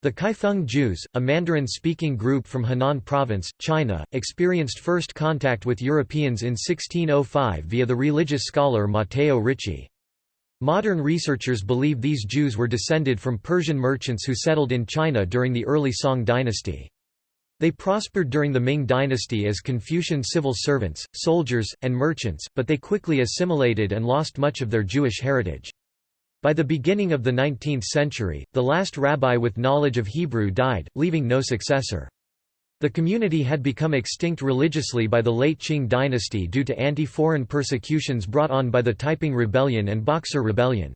the Kaifeng Jews, a Mandarin-speaking group from Henan Province, China, experienced first contact with Europeans in 1605 via the religious scholar Matteo Ricci. Modern researchers believe these Jews were descended from Persian merchants who settled in China during the early Song dynasty. They prospered during the Ming dynasty as Confucian civil servants, soldiers, and merchants, but they quickly assimilated and lost much of their Jewish heritage. By the beginning of the 19th century, the last rabbi with knowledge of Hebrew died, leaving no successor. The community had become extinct religiously by the late Qing dynasty due to anti-foreign persecutions brought on by the Taiping Rebellion and Boxer Rebellion.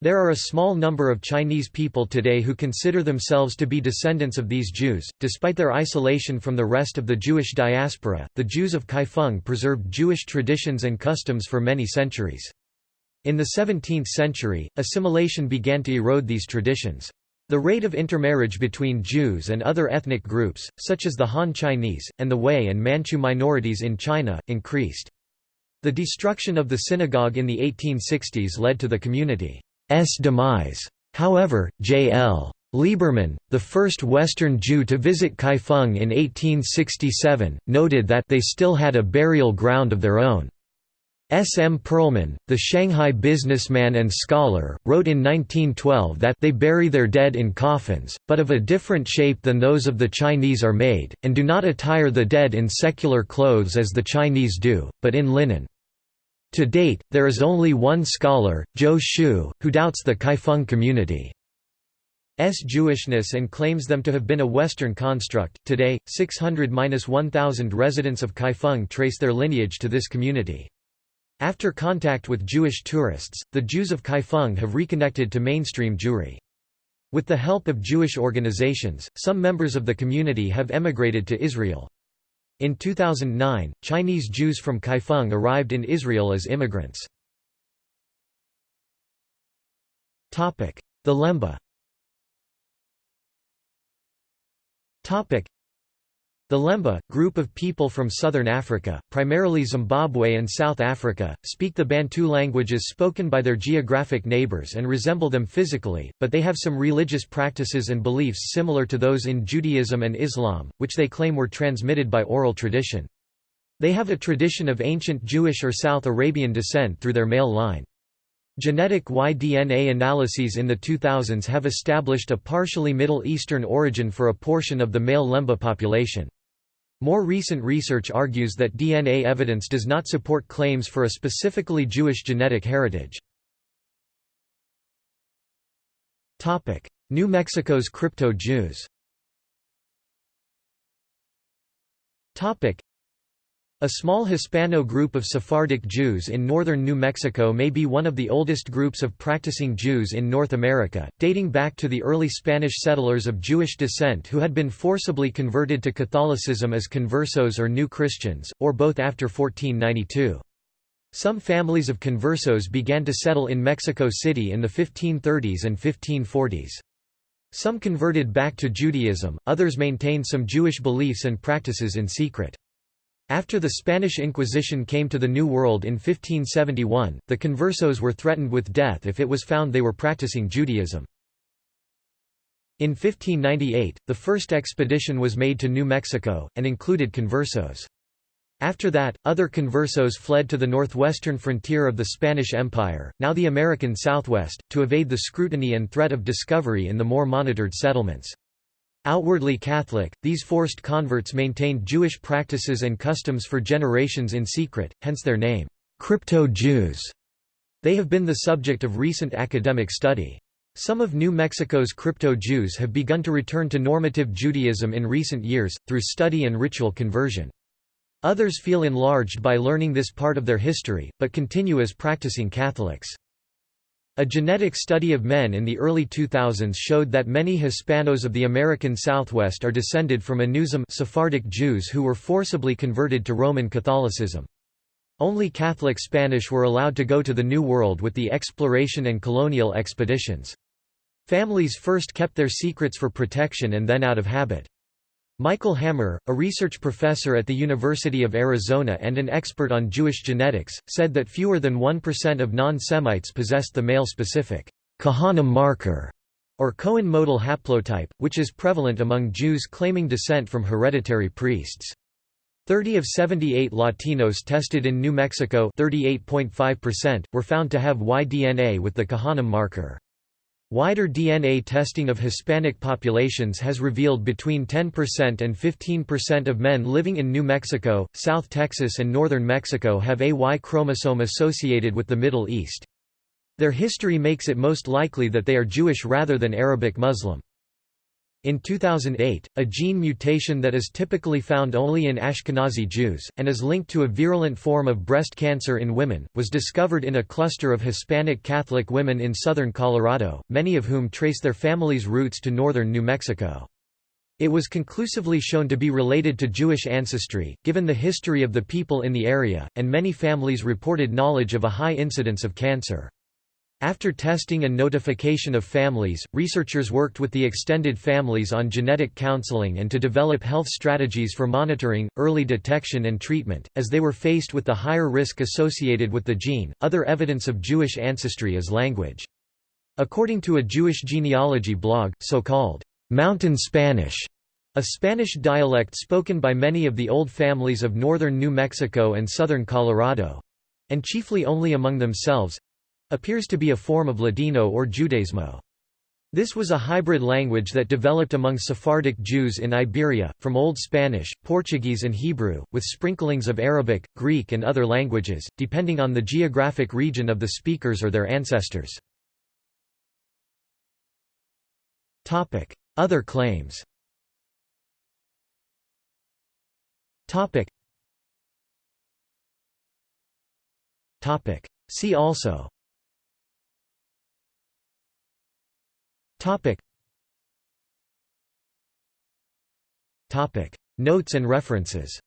There are a small number of Chinese people today who consider themselves to be descendants of these Jews. Despite their isolation from the rest of the Jewish diaspora, the Jews of Kaifeng preserved Jewish traditions and customs for many centuries. In the 17th century, assimilation began to erode these traditions. The rate of intermarriage between Jews and other ethnic groups, such as the Han Chinese, and the Hui and Manchu minorities in China, increased. The destruction of the synagogue in the 1860s led to the community's demise. However, J.L. Lieberman, the first Western Jew to visit Kaifeng in 1867, noted that they still had a burial ground of their own. S. M. Perlman, the Shanghai businessman and scholar, wrote in 1912 that they bury their dead in coffins, but of a different shape than those of the Chinese are made, and do not attire the dead in secular clothes as the Chinese do, but in linen. To date, there is only one scholar, Zhou Xun, who doubts the Kaifeng community. S Jewishness and claims them to have been a Western construct. Today, 600-1000 residents of Kaifeng trace their lineage to this community. After contact with Jewish tourists, the Jews of Kaifeng have reconnected to mainstream Jewry. With the help of Jewish organizations, some members of the community have emigrated to Israel. In 2009, Chinese Jews from Kaifeng arrived in Israel as immigrants. The Lemba the Lemba, group of people from southern Africa, primarily Zimbabwe and South Africa, speak the Bantu languages spoken by their geographic neighbors and resemble them physically, but they have some religious practices and beliefs similar to those in Judaism and Islam, which they claim were transmitted by oral tradition. They have a tradition of ancient Jewish or South Arabian descent through their male line. Genetic Y-DNA analyses in the 2000s have established a partially Middle Eastern origin for a portion of the male Lemba population. More recent research argues that DNA evidence does not support claims for a specifically Jewish genetic heritage. New Mexico's crypto-Jews a small Hispano group of Sephardic Jews in northern New Mexico may be one of the oldest groups of practicing Jews in North America, dating back to the early Spanish settlers of Jewish descent who had been forcibly converted to Catholicism as conversos or New Christians, or both after 1492. Some families of conversos began to settle in Mexico City in the 1530s and 1540s. Some converted back to Judaism, others maintained some Jewish beliefs and practices in secret. After the Spanish Inquisition came to the New World in 1571, the conversos were threatened with death if it was found they were practicing Judaism. In 1598, the first expedition was made to New Mexico, and included conversos. After that, other conversos fled to the northwestern frontier of the Spanish Empire, now the American Southwest, to evade the scrutiny and threat of discovery in the more monitored settlements. Outwardly Catholic, these forced converts maintained Jewish practices and customs for generations in secret, hence their name, crypto-Jews. They have been the subject of recent academic study. Some of New Mexico's crypto-Jews have begun to return to normative Judaism in recent years, through study and ritual conversion. Others feel enlarged by learning this part of their history, but continue as practicing Catholics. A genetic study of men in the early 2000s showed that many Hispanos of the American Southwest are descended from Anusim Sephardic Jews who were forcibly converted to Roman Catholicism. Only Catholic Spanish were allowed to go to the New World with the exploration and colonial expeditions. Families first kept their secrets for protection and then out of habit. Michael Hammer, a research professor at the University of Arizona and an expert on Jewish genetics, said that fewer than 1% of non-Semites possessed the male-specific Kohanim marker, or Cohen modal haplotype, which is prevalent among Jews claiming descent from hereditary priests. 30 of 78 Latinos tested in New Mexico 38.5% were found to have Y-DNA with the Kohanim marker. Wider DNA testing of Hispanic populations has revealed between 10% and 15% of men living in New Mexico, South Texas and northern Mexico have a Y chromosome associated with the Middle East. Their history makes it most likely that they are Jewish rather than Arabic Muslim. In 2008, a gene mutation that is typically found only in Ashkenazi Jews, and is linked to a virulent form of breast cancer in women, was discovered in a cluster of Hispanic Catholic women in southern Colorado, many of whom trace their families' roots to northern New Mexico. It was conclusively shown to be related to Jewish ancestry, given the history of the people in the area, and many families reported knowledge of a high incidence of cancer. After testing and notification of families, researchers worked with the extended families on genetic counseling and to develop health strategies for monitoring, early detection, and treatment. As they were faced with the higher risk associated with the gene, other evidence of Jewish ancestry is language. According to a Jewish genealogy blog, so-called Mountain Spanish a Spanish dialect spoken by many of the old families of northern New Mexico and southern Colorado—and chiefly only among themselves, appears to be a form of Ladino or Judezmo. This was a hybrid language that developed among Sephardic Jews in Iberia, from Old Spanish, Portuguese and Hebrew, with sprinklings of Arabic, Greek and other languages, depending on the geographic region of the speakers or their ancestors. Other claims See also Topic. Topic. Notes and references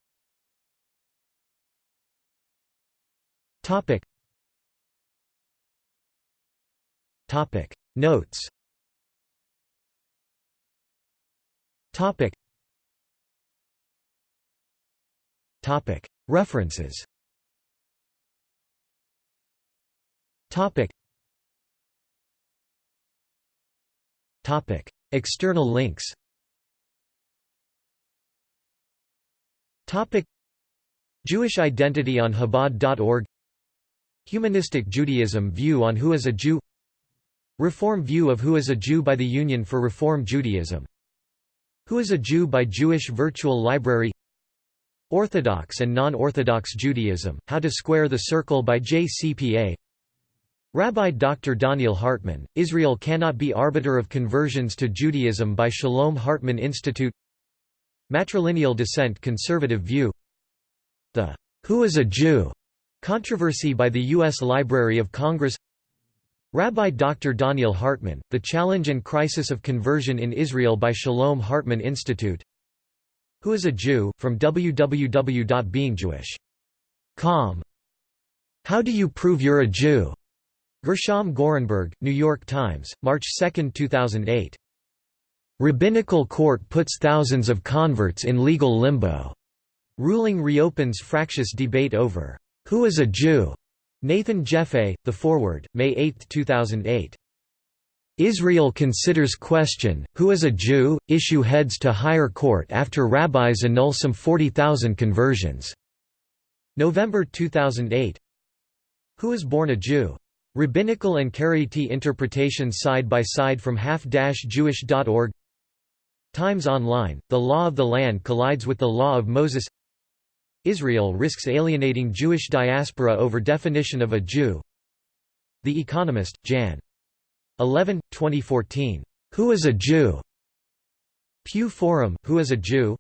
Topic. Topic. Notes Topic. Topic. References Topic. External links. Topic: Jewish identity on Chabad.org. Humanistic Judaism view on who is a Jew. Reform view of who is a Jew by the Union for Reform Judaism. Who is a Jew by Jewish Virtual Library. Orthodox and Non-Orthodox Judaism: How to Square the Circle by JCPA. Rabbi Dr. Donniel Hartman, Israel Cannot Be Arbiter of Conversions to Judaism by Shalom Hartman Institute Matrilineal Descent Conservative View The Who is a Jew? controversy by the U.S. Library of Congress Rabbi Dr. Donniel Hartman, The Challenge and Crisis of Conversion in Israel by Shalom Hartman Institute Who is a Jew? from www.beingjewish.com How do you prove you're a Jew? Gershom Gorenberg, New York Times, March 2, 2008. Rabbinical court puts thousands of converts in legal limbo. Ruling reopens fractious debate over who is a Jew. Nathan Jeffay, The Forward, May 8, 2008. Israel considers question, who is a Jew, issue heads to higher court after rabbis annul some 40,000 conversions. November 2008. Who is born a Jew? Rabbinical and Karaite interpretations side by side from half-jewish.org Times Online, the law of the land collides with the law of Moses Israel risks alienating Jewish diaspora over definition of a Jew The Economist, Jan. 11, 2014. Who is a Jew? Pew Forum, Who is a Jew?